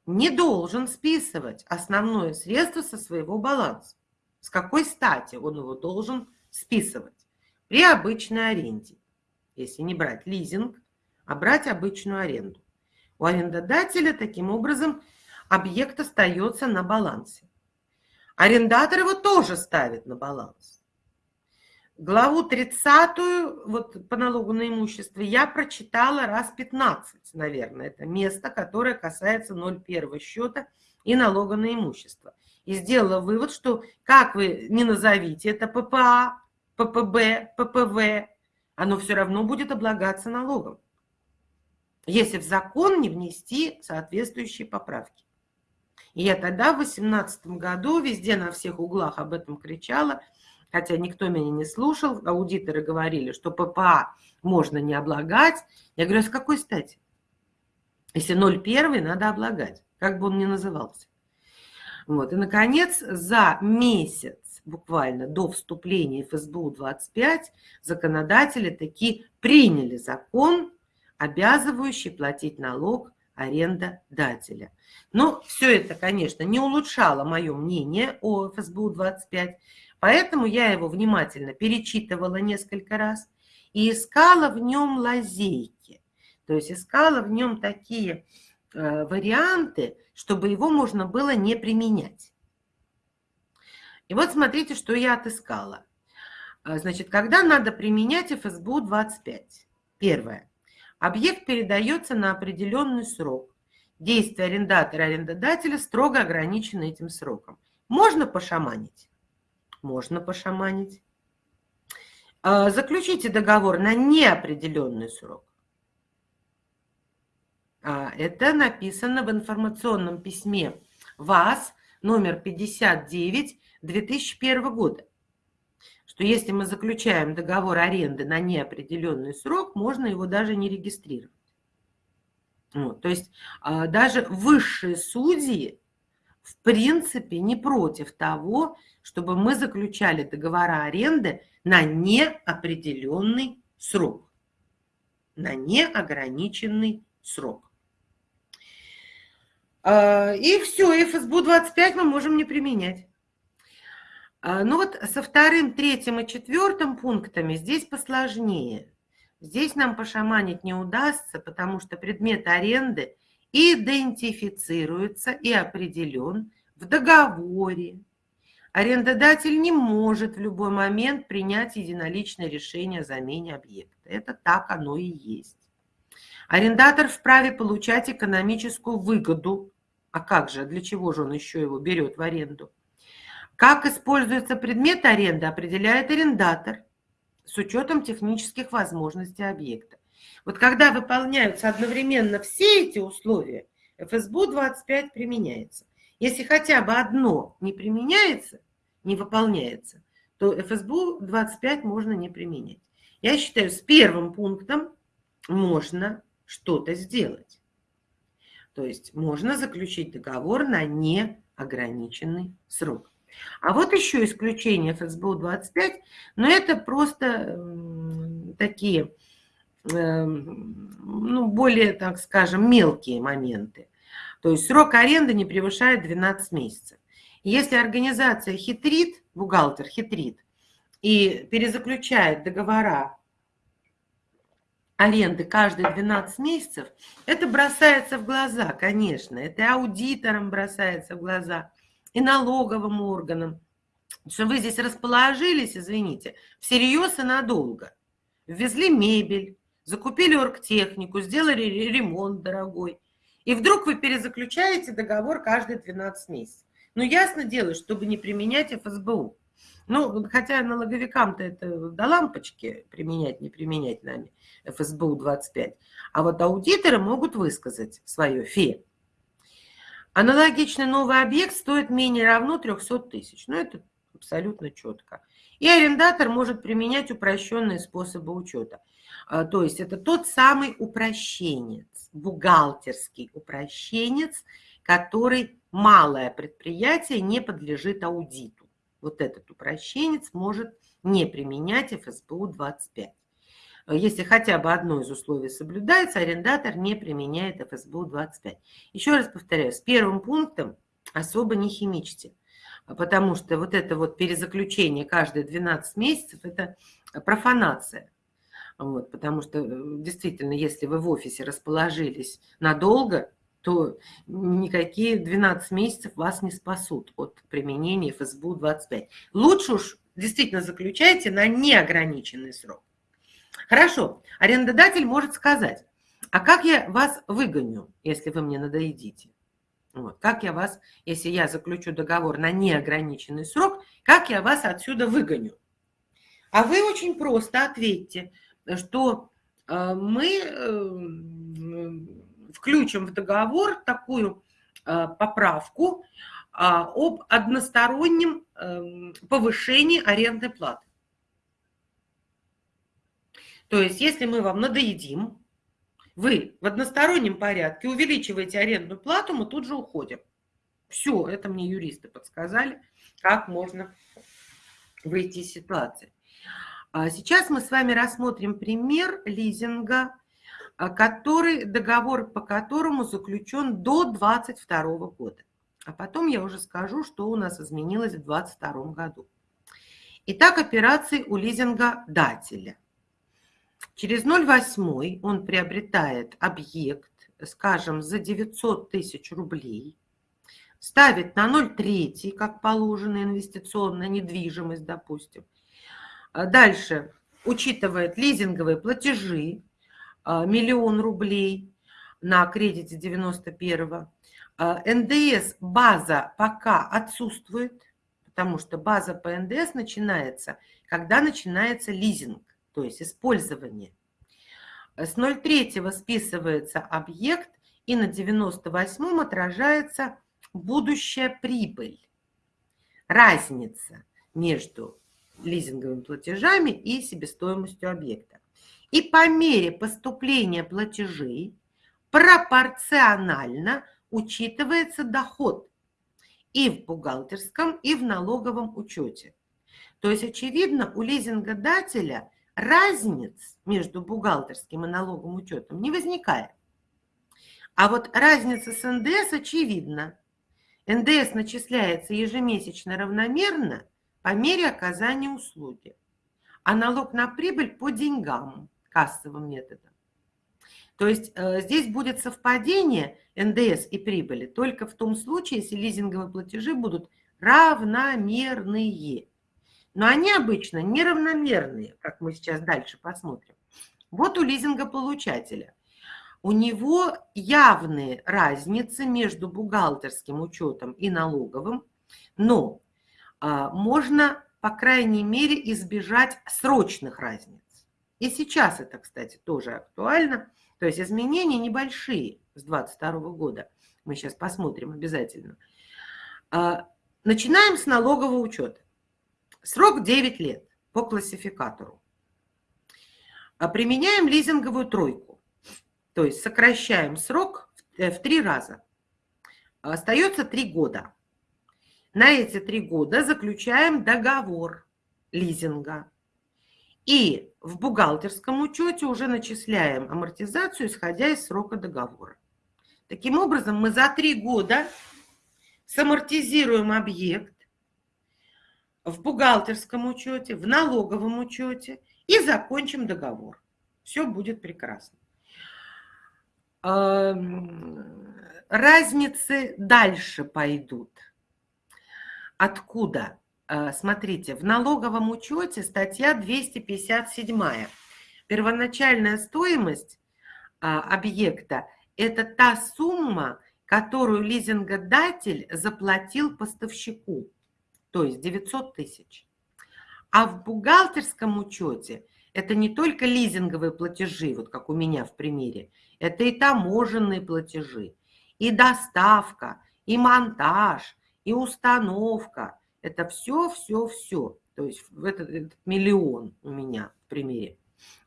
не должен списывать основное средство со своего баланса. С какой стати он его должен списывать? При обычной аренде. Если не брать лизинг, а брать обычную аренду. У арендодателя таким образом объект остается на балансе. Арендатор его тоже ставит на баланс. Главу 30 вот по налогу на имущество я прочитала раз 15, наверное. Это место, которое касается 0,1 счета и налога на имущество. И сделала вывод, что как вы не назовите это ППА, ППБ, ППВ, оно все равно будет облагаться налогом если в закон не внести соответствующие поправки. И я тогда в 2018 году везде на всех углах об этом кричала, хотя никто меня не слушал, аудиторы говорили, что ППА можно не облагать. Я говорю, а с какой стати? Если 0,1 надо облагать, как бы он ни назывался. Вот. И, наконец, за месяц буквально до вступления ФСБУ-25 законодатели таки приняли закон обязывающий платить налог арендодателя. Но все это, конечно, не улучшало мое мнение о ФСБУ-25, поэтому я его внимательно перечитывала несколько раз и искала в нем лазейки. То есть искала в нем такие э, варианты, чтобы его можно было не применять. И вот смотрите, что я отыскала. Э, значит, когда надо применять ФСБУ-25? Первое. Объект передается на определенный срок. Действие арендатора и арендодателя строго ограничено этим сроком. Можно пошаманить? Можно пошаманить. А, заключите договор на неопределенный срок. А, это написано в информационном письме ВАЗ номер 59 2001 года что если мы заключаем договор аренды на неопределенный срок, можно его даже не регистрировать. Вот, то есть а, даже высшие судьи в принципе не против того, чтобы мы заключали договора аренды на неопределенный срок. На неограниченный срок. А, и все, ФСБУ 25 мы можем не применять. А, ну вот со вторым, третьим и четвертым пунктами здесь посложнее. Здесь нам пошаманить не удастся, потому что предмет аренды идентифицируется и определен в договоре, арендодатель не может в любой момент принять единоличное решение о замене объекта. Это так оно и есть. Арендатор вправе получать экономическую выгоду. А как же, для чего же он еще его берет в аренду? Как используется предмет аренды, определяет арендатор с учетом технических возможностей объекта. Вот когда выполняются одновременно все эти условия, ФСБУ 25 применяется. Если хотя бы одно не применяется, не выполняется, то ФСБУ 25 можно не применять. Я считаю, с первым пунктом можно что-то сделать. То есть можно заключить договор на неограниченный срок. А вот еще исключение ФСБУ 25, но это просто такие Эм, ну, более, так скажем, мелкие моменты. То есть срок аренды не превышает 12 месяцев. Если организация хитрит, бухгалтер хитрит, и перезаключает договора аренды каждые 12 месяцев, это бросается в глаза, конечно. Это аудиторам бросается в глаза, и налоговым органам. Что вы здесь расположились, извините, всерьез и надолго. Ввезли мебель, закупили оргтехнику, сделали ремонт дорогой. И вдруг вы перезаключаете договор каждые 12 месяцев. Ну, ясно дело, чтобы не применять ФСБУ. Ну, хотя налоговикам-то это до лампочки применять, не применять нами ФСБУ 25. А вот аудиторы могут высказать свое ФЕ. Аналогичный новый объект стоит менее равно 300 тысяч. Ну, это абсолютно четко. И арендатор может применять упрощенные способы учета. А, то есть это тот самый упрощенец, бухгалтерский упрощенец, который малое предприятие не подлежит аудиту. Вот этот упрощенец может не применять ФСБУ 25. Если хотя бы одно из условий соблюдается, арендатор не применяет ФСБУ 25. Еще раз повторяю, с первым пунктом особо не химичьте, потому что вот это вот перезаключение каждые 12 месяцев – это профанация. Вот, потому что э, действительно, если вы в офисе расположились надолго, то никакие 12 месяцев вас не спасут от применения ФСБУ 25. Лучше уж действительно заключайте на неограниченный срок. Хорошо, арендодатель может сказать, а как я вас выгоню, если вы мне надоедите? Вот, как я вас, если я заключу договор на неограниченный срок, как я вас отсюда выгоню? А вы очень просто ответьте – что э, мы э, включим в договор такую э, поправку а, об одностороннем повышении арендной платы. То есть, если мы вам надоедим, вы в одностороннем порядке увеличиваете арендную плату, мы тут же уходим. Все, это мне юристы подсказали, как можно выйти из ситуации. А сейчас мы с вами рассмотрим пример лизинга, а, который, договор по которому заключен до 2022 года. А потом я уже скажу, что у нас изменилось в 2022 году. Итак, операции у лизинга-дателя. Через 0,8 он приобретает объект, скажем, за 900 тысяч рублей, ставит на 0,3, как положено, инвестиционная недвижимость, допустим, а дальше учитывает лизинговые платежи, а, миллион рублей на кредите 91-го. А, НДС база пока отсутствует, потому что база по НДС начинается, когда начинается лизинг, то есть использование. С 0,3 списывается объект, и на 98-м отражается будущая прибыль. Разница между лизинговыми платежами и себестоимостью объекта. И по мере поступления платежей пропорционально учитывается доход и в бухгалтерском, и в налоговом учете. То есть, очевидно, у лизингодателя разниц между бухгалтерским и налоговым учетом не возникает. А вот разница с НДС очевидна. НДС начисляется ежемесячно равномерно по мере оказания услуги, а налог на прибыль по деньгам, кассовым методом. То есть э, здесь будет совпадение НДС и прибыли только в том случае, если лизинговые платежи будут равномерные. Но они обычно неравномерные, как мы сейчас дальше посмотрим. Вот у лизингополучателя. У него явные разницы между бухгалтерским учетом и налоговым, но а, можно, по крайней мере, избежать срочных разниц. И сейчас это, кстати, тоже актуально. То есть изменения небольшие с 2022 года. Мы сейчас посмотрим обязательно. А, начинаем с налогового учета. Срок 9 лет по классификатору. А применяем лизинговую тройку. То есть сокращаем срок в три раза. Остается три года. На эти три года заключаем договор лизинга. И в бухгалтерском учете уже начисляем амортизацию, исходя из срока договора. Таким образом, мы за три года самортизируем объект в бухгалтерском учете, в налоговом учете и закончим договор. Все будет прекрасно. Разницы дальше пойдут. Откуда? А, смотрите, в налоговом учете статья 257. Первоначальная стоимость а, объекта – это та сумма, которую лизингодатель заплатил поставщику, то есть 900 тысяч. А в бухгалтерском учете это не только лизинговые платежи, вот как у меня в примере, это и таможенные платежи, и доставка, и монтаж, и установка. Это все, все, все. То есть этот, этот миллион у меня в примере.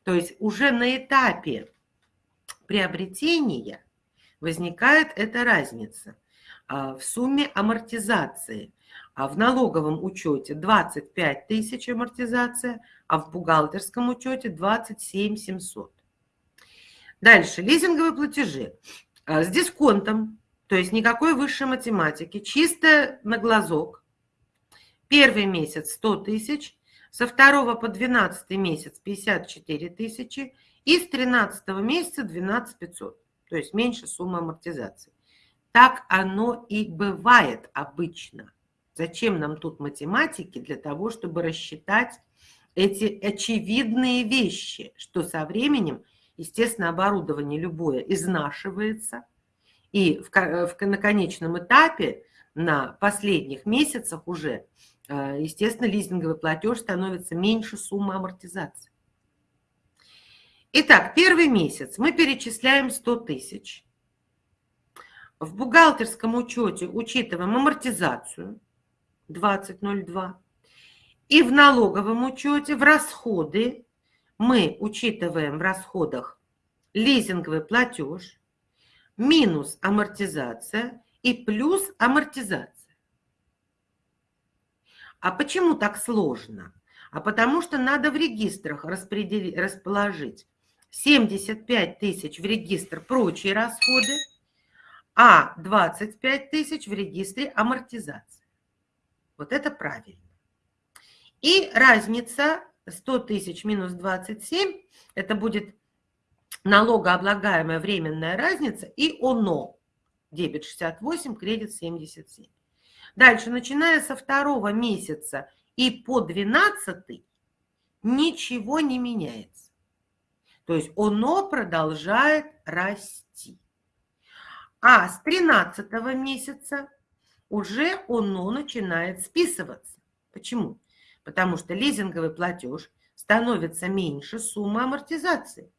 То есть уже на этапе приобретения возникает эта разница а, в сумме амортизации. А в налоговом учете 25 тысяч амортизация, а в бухгалтерском учете 27 700. Дальше, лизинговые платежи а, с дисконтом, то есть никакой высшей математики, чисто на глазок. Первый месяц 100 тысяч, со второго по 12 месяц 54 тысячи и с 13 месяца 12 500, то есть меньше суммы амортизации. Так оно и бывает обычно. Зачем нам тут математики? Для того, чтобы рассчитать эти очевидные вещи, что со временем естественно, оборудование любое изнашивается, и в, в, на конечном этапе, на последних месяцах уже, э, естественно, лизинговый платеж становится меньше суммы амортизации. Итак, первый месяц мы перечисляем 100 тысяч. В бухгалтерском учете учитываем амортизацию 2002. И в налоговом учете в расходы мы учитываем в расходах лизинговый платеж, минус амортизация и плюс амортизация. А почему так сложно? А потому что надо в регистрах распределить, расположить 75 тысяч в регистр прочие расходы, а 25 тысяч в регистре амортизации. Вот это правильно. И разница 100 тысяч минус 27, это будет налогооблагаемая временная разница и ОНО. Дебет 68, кредит 77. Дальше, начиная со второго месяца и по 12 ничего не меняется. То есть ОНО продолжает расти. А с 13 месяца уже ОНО начинает списываться. Почему? потому что лизинговый платеж становится меньше суммы амортизации.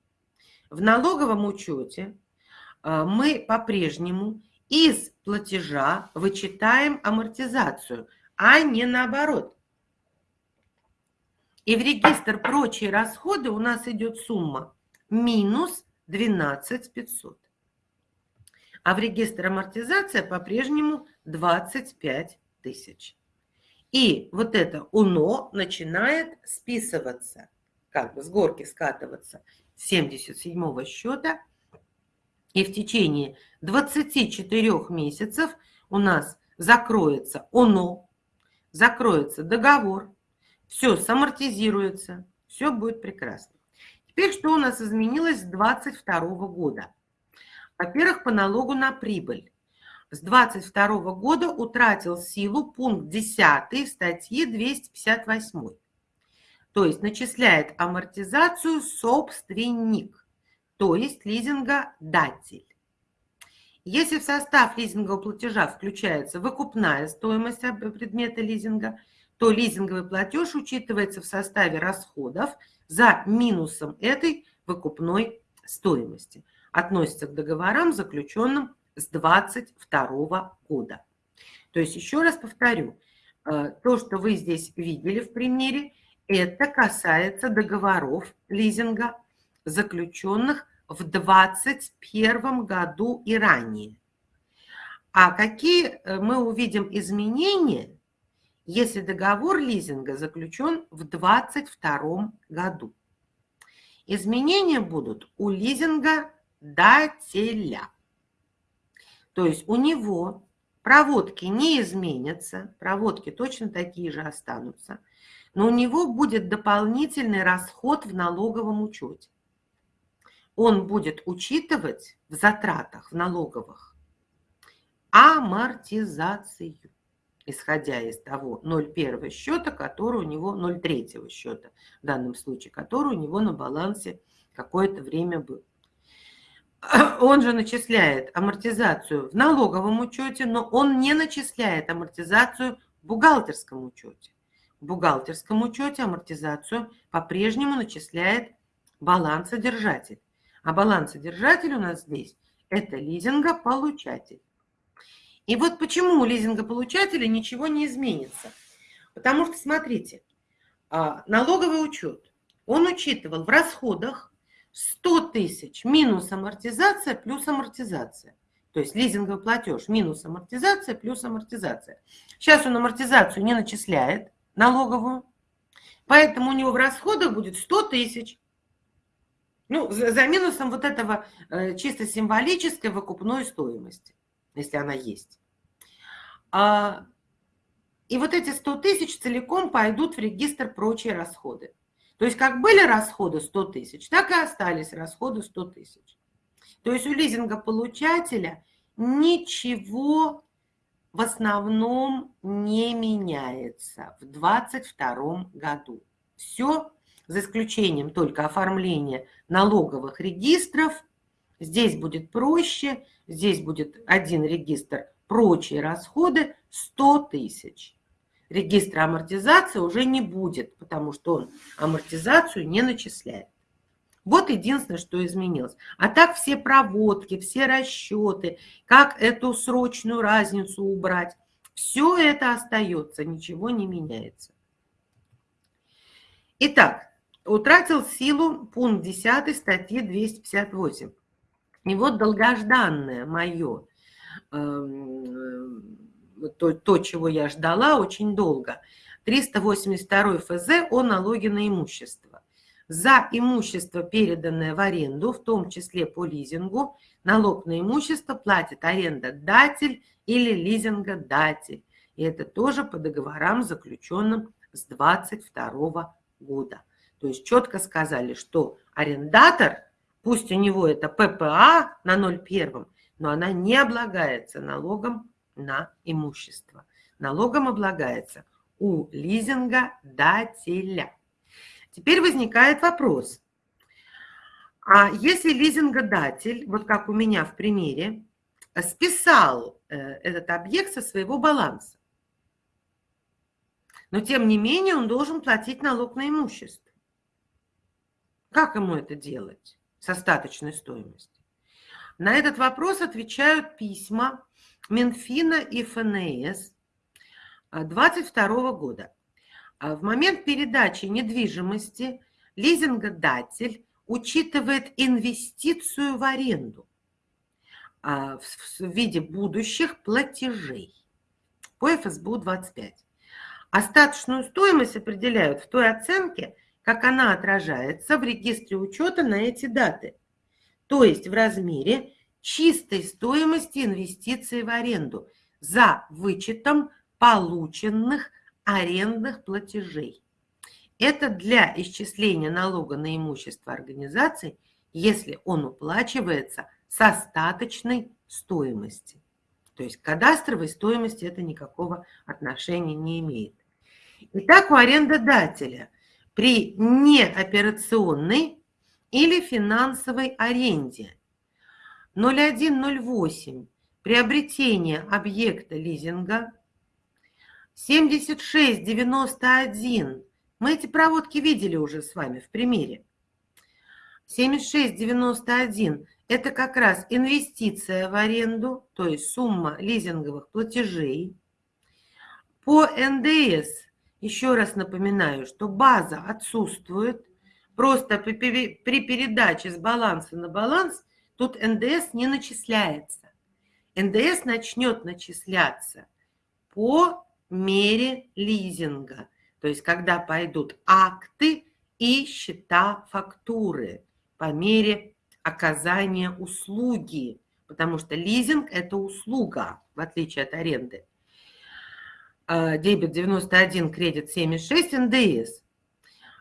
В налоговом учете а, мы по-прежнему из платежа вычитаем амортизацию, а не наоборот. И в регистр прочие расходы у нас идет сумма минус 12 500. А в регистр амортизация по-прежнему 25 тысяч. И вот это УНО начинает списываться, как бы с горки скатываться с 77 счета. И в течение 24 месяцев у нас закроется ОНО, закроется договор, все самортизируется, все будет прекрасно. Теперь что у нас изменилось с 2022 года? Во-первых, по налогу на прибыль. с 22 года утратил силу пункт 10 статьи 258. То есть начисляет амортизацию собственник, то есть лизингодатель. Если в состав лизингового платежа включается выкупная стоимость предмета лизинга, то лизинговый платеж учитывается в составе расходов за минусом этой выкупной стоимости. Относится к договорам, заключенным с 22 года. То есть, еще раз повторю, э, то, что вы здесь видели в примере, это касается договоров лизинга, заключенных в 2021 году и ранее. А какие э, мы увидим изменения, если договор лизинга заключен в 2022 году? Изменения будут у лизинга дателя. То есть у него проводки не изменятся, проводки точно такие же останутся, но у него будет дополнительный расход в налоговом учете. Он будет учитывать в затратах, в налоговых, амортизацию, исходя из того 0,1 счета, который у него, 0,3 счета в данном случае, который у него на балансе какое-то время был. он же начисляет амортизацию в налоговом учете, но он не начисляет амортизацию в бухгалтерском учете. В бухгалтерском учете амортизацию по-прежнему начисляет балансодержатель. А балансодержатель у нас здесь – это лизингополучатель. И вот почему у лизингополучателя ничего не изменится. Потому что, смотрите, а, налоговый учет, он учитывал в расходах 100 тысяч минус амортизация плюс амортизация. То есть лизинговый платеж минус амортизация плюс амортизация. Сейчас он амортизацию не начисляет налоговую, поэтому у него в расходах будет 100 тысяч. Ну, за, минусом вот этого э, чисто символической выкупной стоимости, если она есть. А, и вот эти 100 тысяч целиком пойдут в регистр прочие расходы. То есть как были расходы 100 тысяч, так и остались расходы 100 тысяч. То есть у лизингополучателя ничего в основном не меняется в 2022 году. Все, за исключением только оформления налоговых регистров. Здесь будет проще, здесь будет один регистр, прочие расходы 100 тысяч регистра амортизации уже не будет, потому что он амортизацию не начисляет. Вот единственное, что изменилось. А так все проводки, все расчеты, как эту срочную разницу убрать, все это остается, ничего не меняется. Итак, утратил силу пункт 10 статьи 258. И вот долгожданное мое эм, то, то, чего я ждала очень долго. 382 ФЗ о налоге на имущество. За имущество, переданное в аренду, в том числе по лизингу, налог на имущество платит арендодатель или лизингодатель. И это тоже по договорам, заключенным с 22 года. То есть четко сказали, что арендатор, пусть у него это ППА на 0,1, но она не облагается налогом на имущество. Налогом облагается у лизингодателя. Теперь возникает вопрос. А если лизингодатель, вот как у меня в примере, списал э, этот объект со своего баланса, но тем не менее он должен платить налог на имущество. Как ему это делать с остаточной стоимостью? На этот вопрос отвечают письма Минфина и ФНС 22 года. А в момент передачи недвижимости лизингодатель учитывает инвестицию в аренду а, в виде будущих платежей по ФСБУ 25. Остаточную стоимость определяют в той оценке, как она отражается в регистре учета на эти даты, то есть в размере чистой стоимости инвестиций в аренду за вычетом полученных арендных платежей. Это для исчисления налога на имущество организации, если он уплачивается с остаточной стоимости. То есть к кадастровой стоимости это никакого отношения не имеет. Итак, у арендодателя при неоперационной или финансовой аренде 0108 приобретение объекта лизинга 7691 мы эти проводки видели уже с вами в примере 7691 это как раз инвестиция в аренду, то есть сумма лизинговых платежей. По НДС, еще раз напоминаю, что база отсутствует. Просто при передаче с баланса на баланс тут НДС не начисляется. НДС начнет начисляться по мере лизинга. То есть когда пойдут акты и счета фактуры по мере оказания услуги, потому что лизинг – это услуга, в отличие от аренды. А, дебет 91, кредит 76, НДС.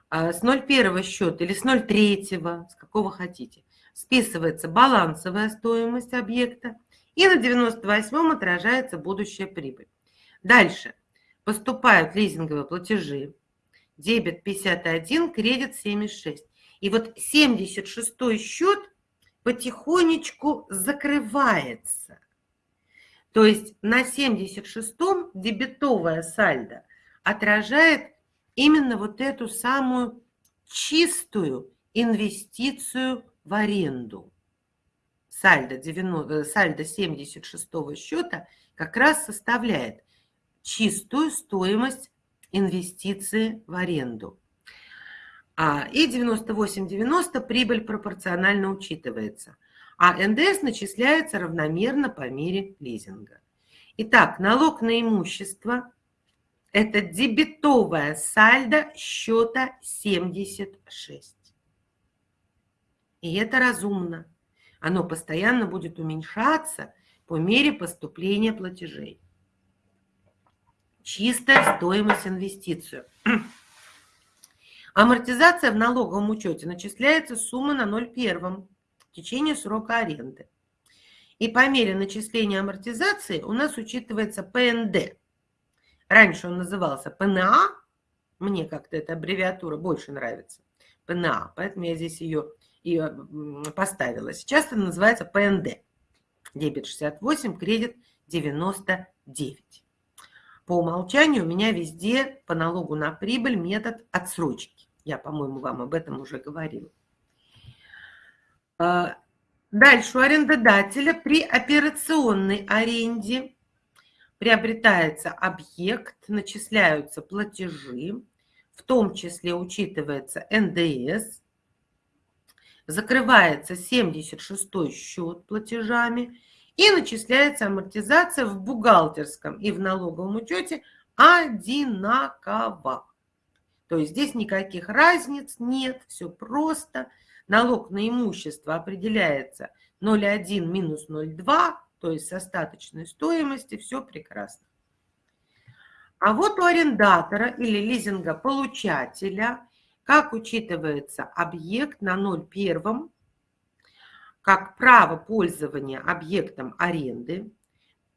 А, с 01 счета или с 03, с какого хотите, списывается балансовая стоимость объекта, и на 98 отражается будущая прибыль. Дальше поступают лизинговые платежи, дебет 51, кредит 76. И вот 76 счет потихонечку закрывается. То есть на 76-м дебетовая сальдо отражает именно вот эту самую чистую инвестицию в аренду. Сальдо, 90, э, сальдо 76 счета как раз составляет чистую стоимость инвестиции в аренду. А, и 98-90 прибыль пропорционально учитывается, а НДС начисляется равномерно по мере лизинга. Итак, налог на имущество – это дебетовая сальдо счета 76. И это разумно. Оно постоянно будет уменьшаться по мере поступления платежей. Чистая стоимость инвестицию – Амортизация в налоговом учете начисляется сумма на 0,1 в течение срока аренды. И по мере начисления амортизации у нас учитывается ПНД. Раньше он назывался ПНА, мне как-то эта аббревиатура больше нравится, ПНА, поэтому я здесь ее и поставила. Сейчас это называется ПНД. Дебет 68, кредит 99. По умолчанию у меня везде по налогу на прибыль метод отсрочки. Я, по-моему, вам об этом уже говорила. А, дальше у арендодателя при операционной аренде приобретается объект, начисляются платежи, в том числе учитывается НДС, закрывается 76 счет платежами и начисляется амортизация в бухгалтерском и в налоговом учете одинаково. То есть здесь никаких разниц нет, все просто. Налог на имущество определяется 0,1 минус 0,2, то есть с остаточной стоимости, все прекрасно. А вот у арендатора или лизингополучателя, как учитывается объект на 0,1, как право пользования объектом аренды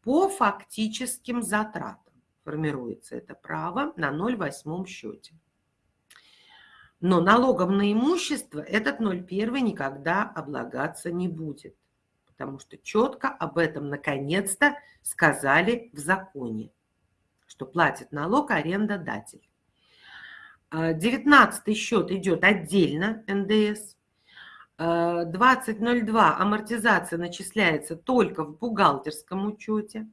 по фактическим затратам. Формируется это право на 0,8 счете. Но налогом на имущество этот 0,1 никогда облагаться не будет, потому что четко об этом наконец-то сказали в законе, что платит налог арендодатель. 19 а, счет идет отдельно НДС. 20.02 а, амортизация начисляется только в бухгалтерском учете.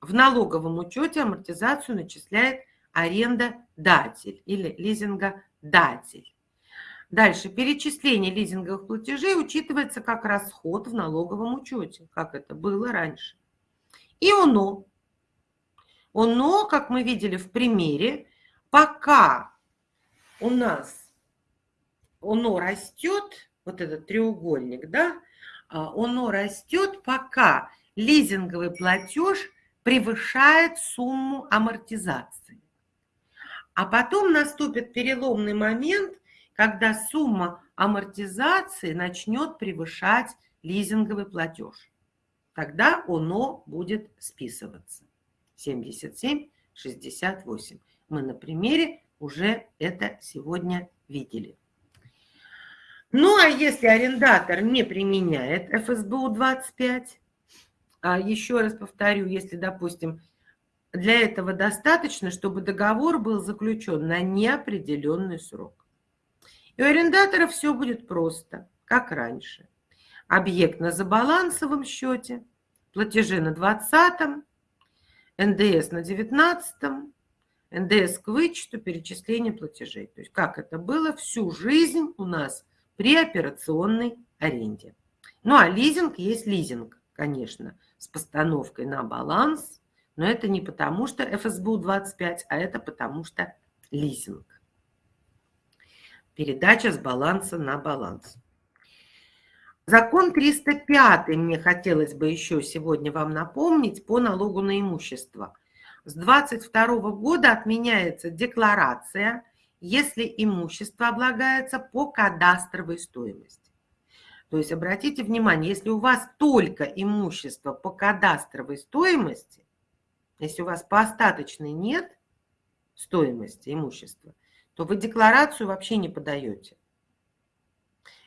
В налоговом учете амортизацию начисляет арендодатель или лизингодатель. Дальше. Перечисление лизинговых платежей учитывается как расход в налоговом учете, как это было раньше. И ОНО. ОНО, как мы видели в примере, пока у нас ОНО растет, вот этот треугольник, да, а, ОНО растет, пока лизинговый платеж превышает сумму амортизации. А потом наступит переломный момент, когда сумма амортизации начнет превышать лизинговый платеж. тогда оно будет списываться. 77, 68. Мы на примере уже это сегодня видели. Ну, а если арендатор не применяет ФСБУ 25, а еще раз повторю, если, допустим, для этого достаточно, чтобы договор был заключен на неопределенный срок. И у арендатора все будет просто, как раньше. Объект на забалансовом счете, платежи на 20 НДС на 19 НДС к вычету, перечисление платежей. То есть как это было всю жизнь у нас при операционной аренде. Ну а лизинг есть лизинг, конечно, с постановкой на баланс, но это не потому, что ФСБУ 25, а это потому, что лизинг. Передача с баланса на баланс. Закон 305 мне хотелось бы еще сегодня вам напомнить по налогу на имущество. С 22 года отменяется декларация, если имущество облагается по кадастровой стоимости. То есть обратите внимание, если у вас только имущество по кадастровой стоимости, если у вас по остаточной нет стоимости имущества, то вы декларацию вообще не подаете.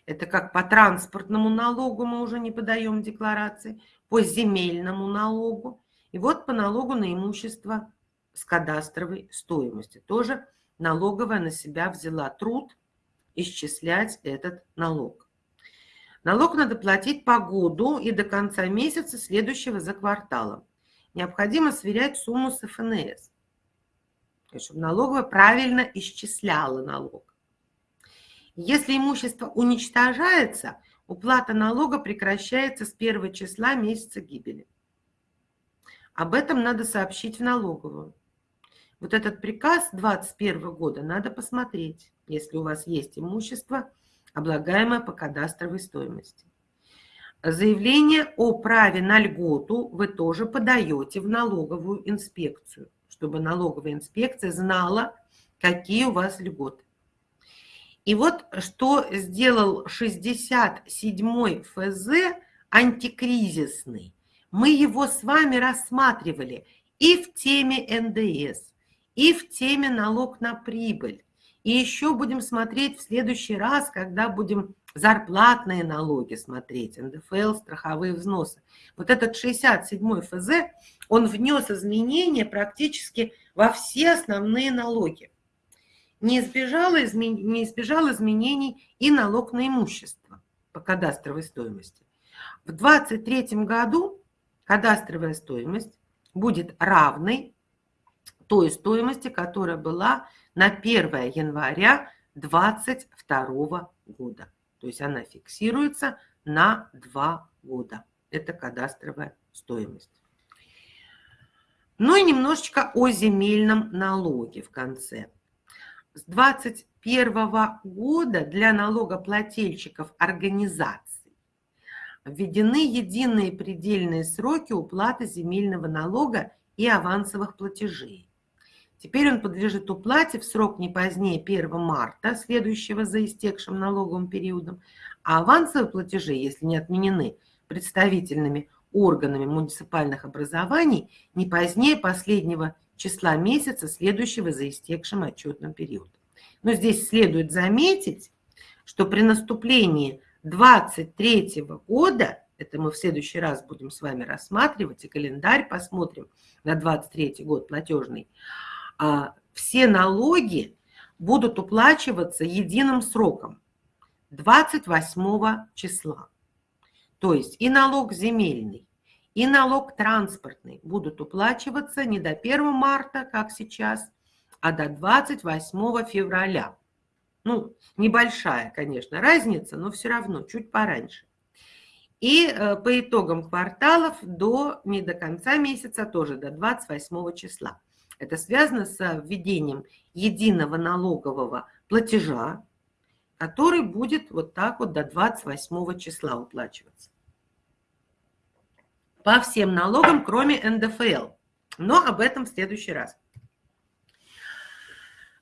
Это как по транспортному налогу мы уже не подаем декларации, по земельному налогу. И вот по налогу на имущество с кадастровой стоимости. Тоже налоговая на себя взяла труд исчислять этот налог. Налог надо платить по году и до конца месяца следующего за кварталом. Необходимо сверять сумму с ФНС, чтобы налоговая правильно исчисляла налог. Если имущество уничтожается, уплата налога прекращается с первого числа месяца гибели. Об этом надо сообщить в налоговую. Вот этот приказ 2021 года надо посмотреть, если у вас есть имущество, облагаемое по кадастровой стоимости. Заявление о праве на льготу вы тоже подаете в налоговую инспекцию, чтобы налоговая инспекция знала, какие у вас льготы. И вот что сделал 67-й ФЗ антикризисный. Мы его с вами рассматривали и в теме НДС, и в теме налог на прибыль. И еще будем смотреть в следующий раз, когда будем зарплатные налоги смотреть, НДФЛ, страховые взносы. Вот этот 67-й ФЗ, он внес изменения практически во все основные налоги не избежал, измен... не избежал изменений и налог на имущество по кадастровой стоимости. В 2023 году кадастровая стоимость будет равной той стоимости, которая была на 1 января 2022 года. То есть она фиксируется на 2 года. Это кадастровая стоимость. Ну и немножечко о земельном налоге в конце с 2021 года для налогоплательщиков организаций введены единые предельные сроки уплаты земельного налога и авансовых платежей. Теперь он подлежит уплате в срок не позднее 1 марта, следующего за истекшим налоговым периодом, а авансовые платежи, если не отменены представительными органами муниципальных образований, не позднее последнего числа месяца, следующего за истекшим отчетным периодом. Но здесь следует заметить, что при наступлении 23 года, это мы в следующий раз будем с вами рассматривать, и календарь посмотрим на 23 год платежный, а, все налоги будут уплачиваться единым сроком 28 числа. То есть и налог земельный, и налог транспортный будут уплачиваться не до 1 марта, как сейчас, а до 28 февраля. Ну, небольшая, конечно, разница, но все равно чуть пораньше. И э, по итогам кварталов до, не до конца месяца, тоже до 28 числа. Это связано с введением единого налогового платежа, который будет вот так вот до 28 числа уплачиваться по всем налогам, кроме НДФЛ. Но об этом в следующий раз.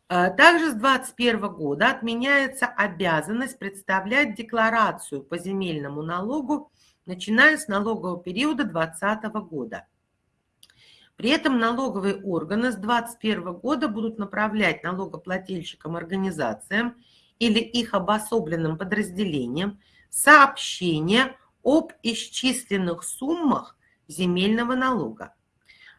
Э, также с 2021 года отменяется обязанность представлять декларацию по земельному налогу, начиная с налогового периода 2020 года. При этом налоговые органы с 2021 года будут направлять налогоплательщикам организациям или их обособленным подразделениям сообщения об исчисленных суммах земельного налога.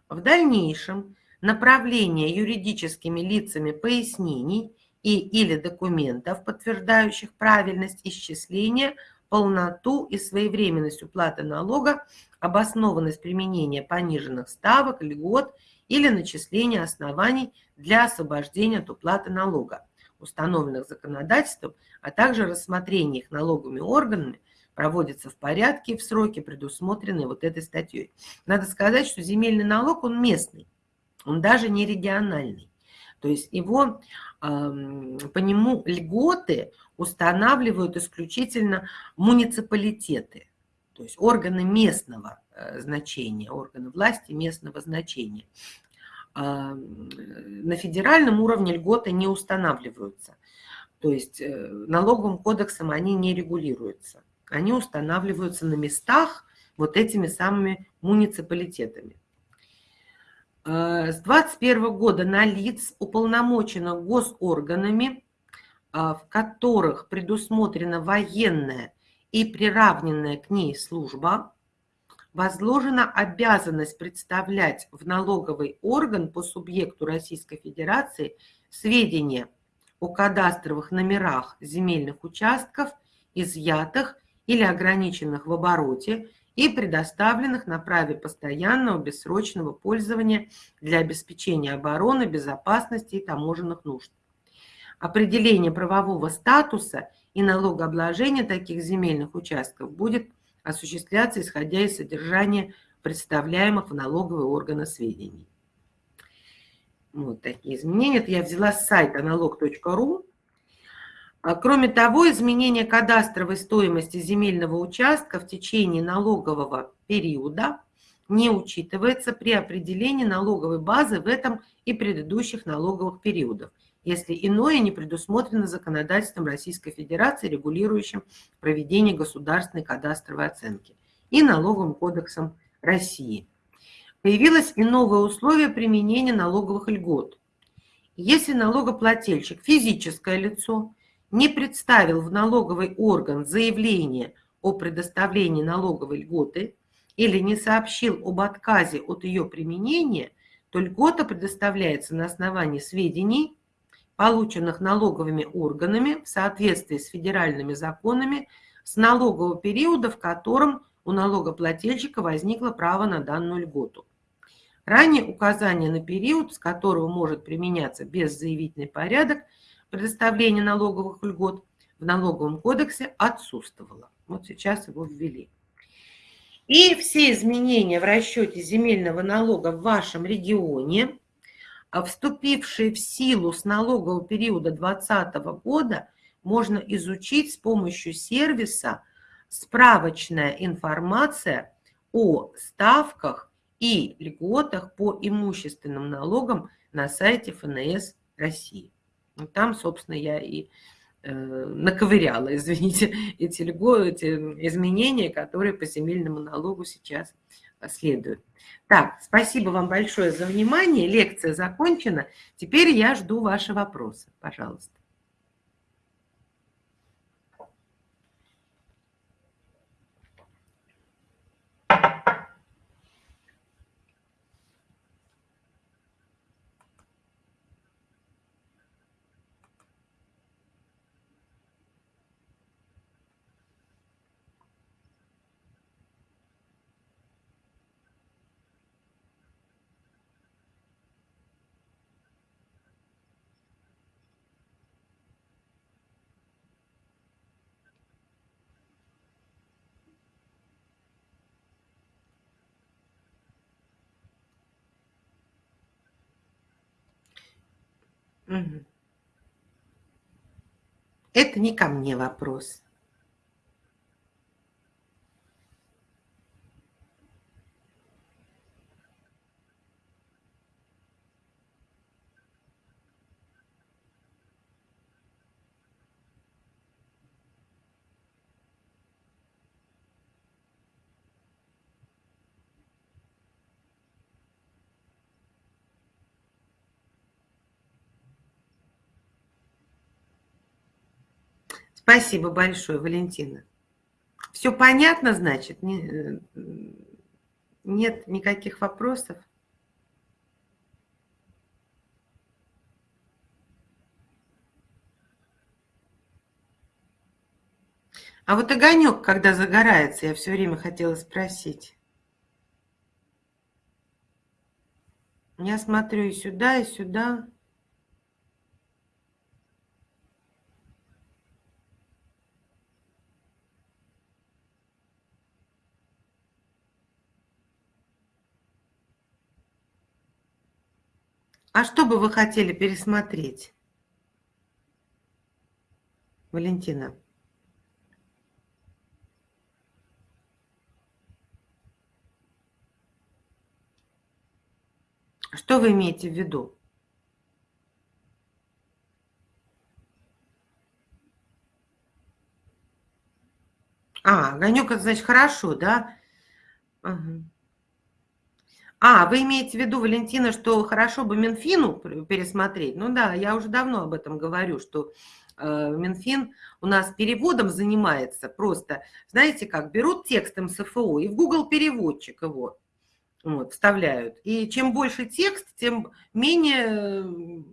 В дальнейшем направление юридическими лицами пояснений и или документов, подтверждающих правильность исчисления, полноту и своевременность уплаты налога, обоснованность применения пониженных ставок, льгот или начисления оснований для освобождения от уплаты налога, установленных законодательством, а также рассмотрение их налоговыми органами проводится в порядке и в сроки, предусмотренные вот этой статьей. Надо сказать, что земельный налог, он местный он даже не региональный. То есть его, по нему льготы устанавливают исключительно муниципалитеты, то есть органы местного э, значения, органы власти местного значения. На федеральном уровне льготы не устанавливаются, то есть э, налоговым кодексом они не регулируются. Они устанавливаются на местах вот этими самыми муниципалитетами. Э, с 2021 года на лиц, уполномоченных госорганами, э, в которых предусмотрена военная и приравненная к ней служба, возложена обязанность представлять в налоговый орган по субъекту Российской Федерации сведения о кадастровых номерах земельных участков, изъятых или ограниченных в обороте и предоставленных на праве постоянного бессрочного пользования для обеспечения обороны, безопасности и таможенных нужд. Определение правового статуса и налогообложения таких земельных участков будет осуществляться исходя из содержания представляемых в налоговые органы сведений. Вот такие изменения. Это я взяла с сайта налог.ру. А, кроме того, изменение кадастровой стоимости земельного участка в течение налогового периода не учитывается при определении налоговой базы в этом и предыдущих налоговых периодах, если иное не предусмотрено законодательством Российской Федерации, регулирующим проведение государственной кадастровой оценки, и налоговым кодексом России. Появилось и новое условие применения налоговых льгот. Если налогоплательщик – физическое лицо – не представил в налоговый орган заявление о предоставлении налоговой льготы или не сообщил об отказе от ее применения, то льгота предоставляется на основании сведений, полученных налоговыми органами в соответствии с федеральными законами с налогового периода, в котором у налогоплательщика возникло право на данную льготу. Ранее указание на период, с которого может применяться беззаявительный порядок – предоставление налоговых льгот в налоговом кодексе отсутствовало. Вот сейчас его ввели. И все изменения в расчете земельного налога в вашем регионе, а вступившие в силу с налогового периода 2020 года, можно изучить с помощью сервиса «Справочная информация о ставках и льготах по имущественным налогам» на сайте ФНС России. Там, собственно, я и э, наковыряла, извините, эти, эти изменения, которые по земельному налогу сейчас следуют. Так, спасибо вам большое за внимание. Лекция закончена. Теперь я жду ваши вопросы. Пожалуйста. Это не ко мне вопрос. Спасибо большое, Валентина. Все понятно, значит? Э, нет никаких вопросов? А вот огонек, когда загорается, я все время хотела спросить. Я смотрю и сюда, и сюда. А что бы вы хотели пересмотреть, Валентина? Что вы имеете в виду? А, огонек, значит хорошо, да? Угу. А, вы имеете в виду, Валентина, что хорошо бы Минфину пересмотреть? Ну да, я уже давно об этом говорю, что э, Минфин у нас переводом занимается просто, знаете как, берут текст МСФО и в Google переводчик его вот, вставляют. И чем больше текст, тем менее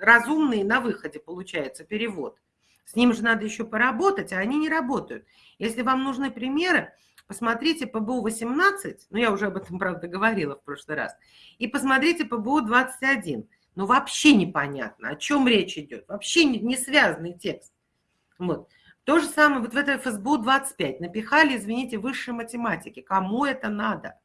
разумный на выходе получается перевод. С ним же надо еще поработать, а они не работают. Если вам нужны примеры, Посмотрите ПБУ-18, ну я уже об этом, правда, говорила в прошлый раз, и посмотрите ПБУ-21. Ну вообще непонятно, о чем речь идет, вообще не, не связанный текст. Вот. То же самое вот в этой ФСБУ-25 напихали, извините, высшей математики. Кому это надо?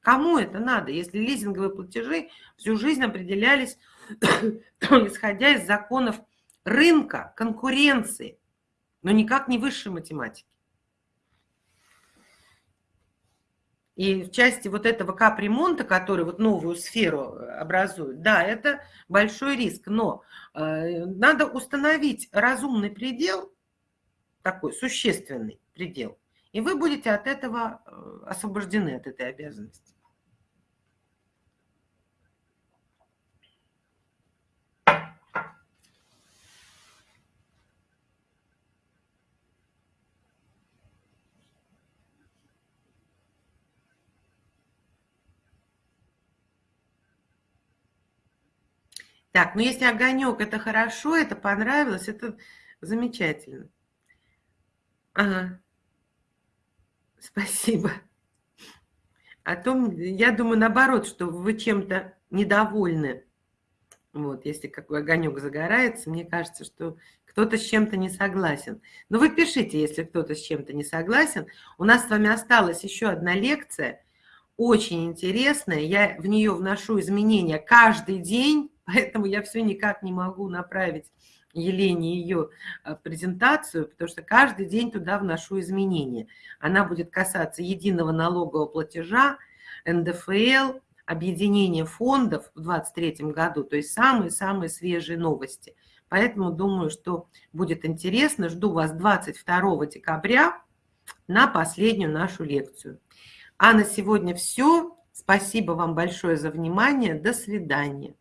Кому это надо, если лизинговые платежи всю жизнь определялись, исходя из законов рынка, конкуренции, но никак не высшей математики? И в части вот этого капремонта, который вот новую сферу э, образует, да, это большой риск. Но э, надо установить разумный предел, такой существенный предел, и вы будете от этого э, освобождены, от этой обязанности. Так, ну если огонек, это хорошо, это понравилось, это замечательно. Ага. Спасибо. А то, я думаю, наоборот, что вы чем-то недовольны. Вот, если какой огонек загорается, мне кажется, что кто-то с чем-то не согласен. Но вы пишите, если кто-то с чем-то не согласен. У нас с вами осталась еще одна лекция, очень интересная. Я в нее вношу изменения каждый день Поэтому я все никак не могу направить Елене ее а, презентацию, потому что каждый день туда вношу изменения. Она будет касаться единого налогового платежа, НДФЛ, объединения фондов в 2023 году, то есть самые-самые свежие новости. Поэтому думаю, что будет интересно. Жду вас 22 декабря на последнюю нашу лекцию. А на сегодня все. Спасибо вам большое за внимание. До свидания.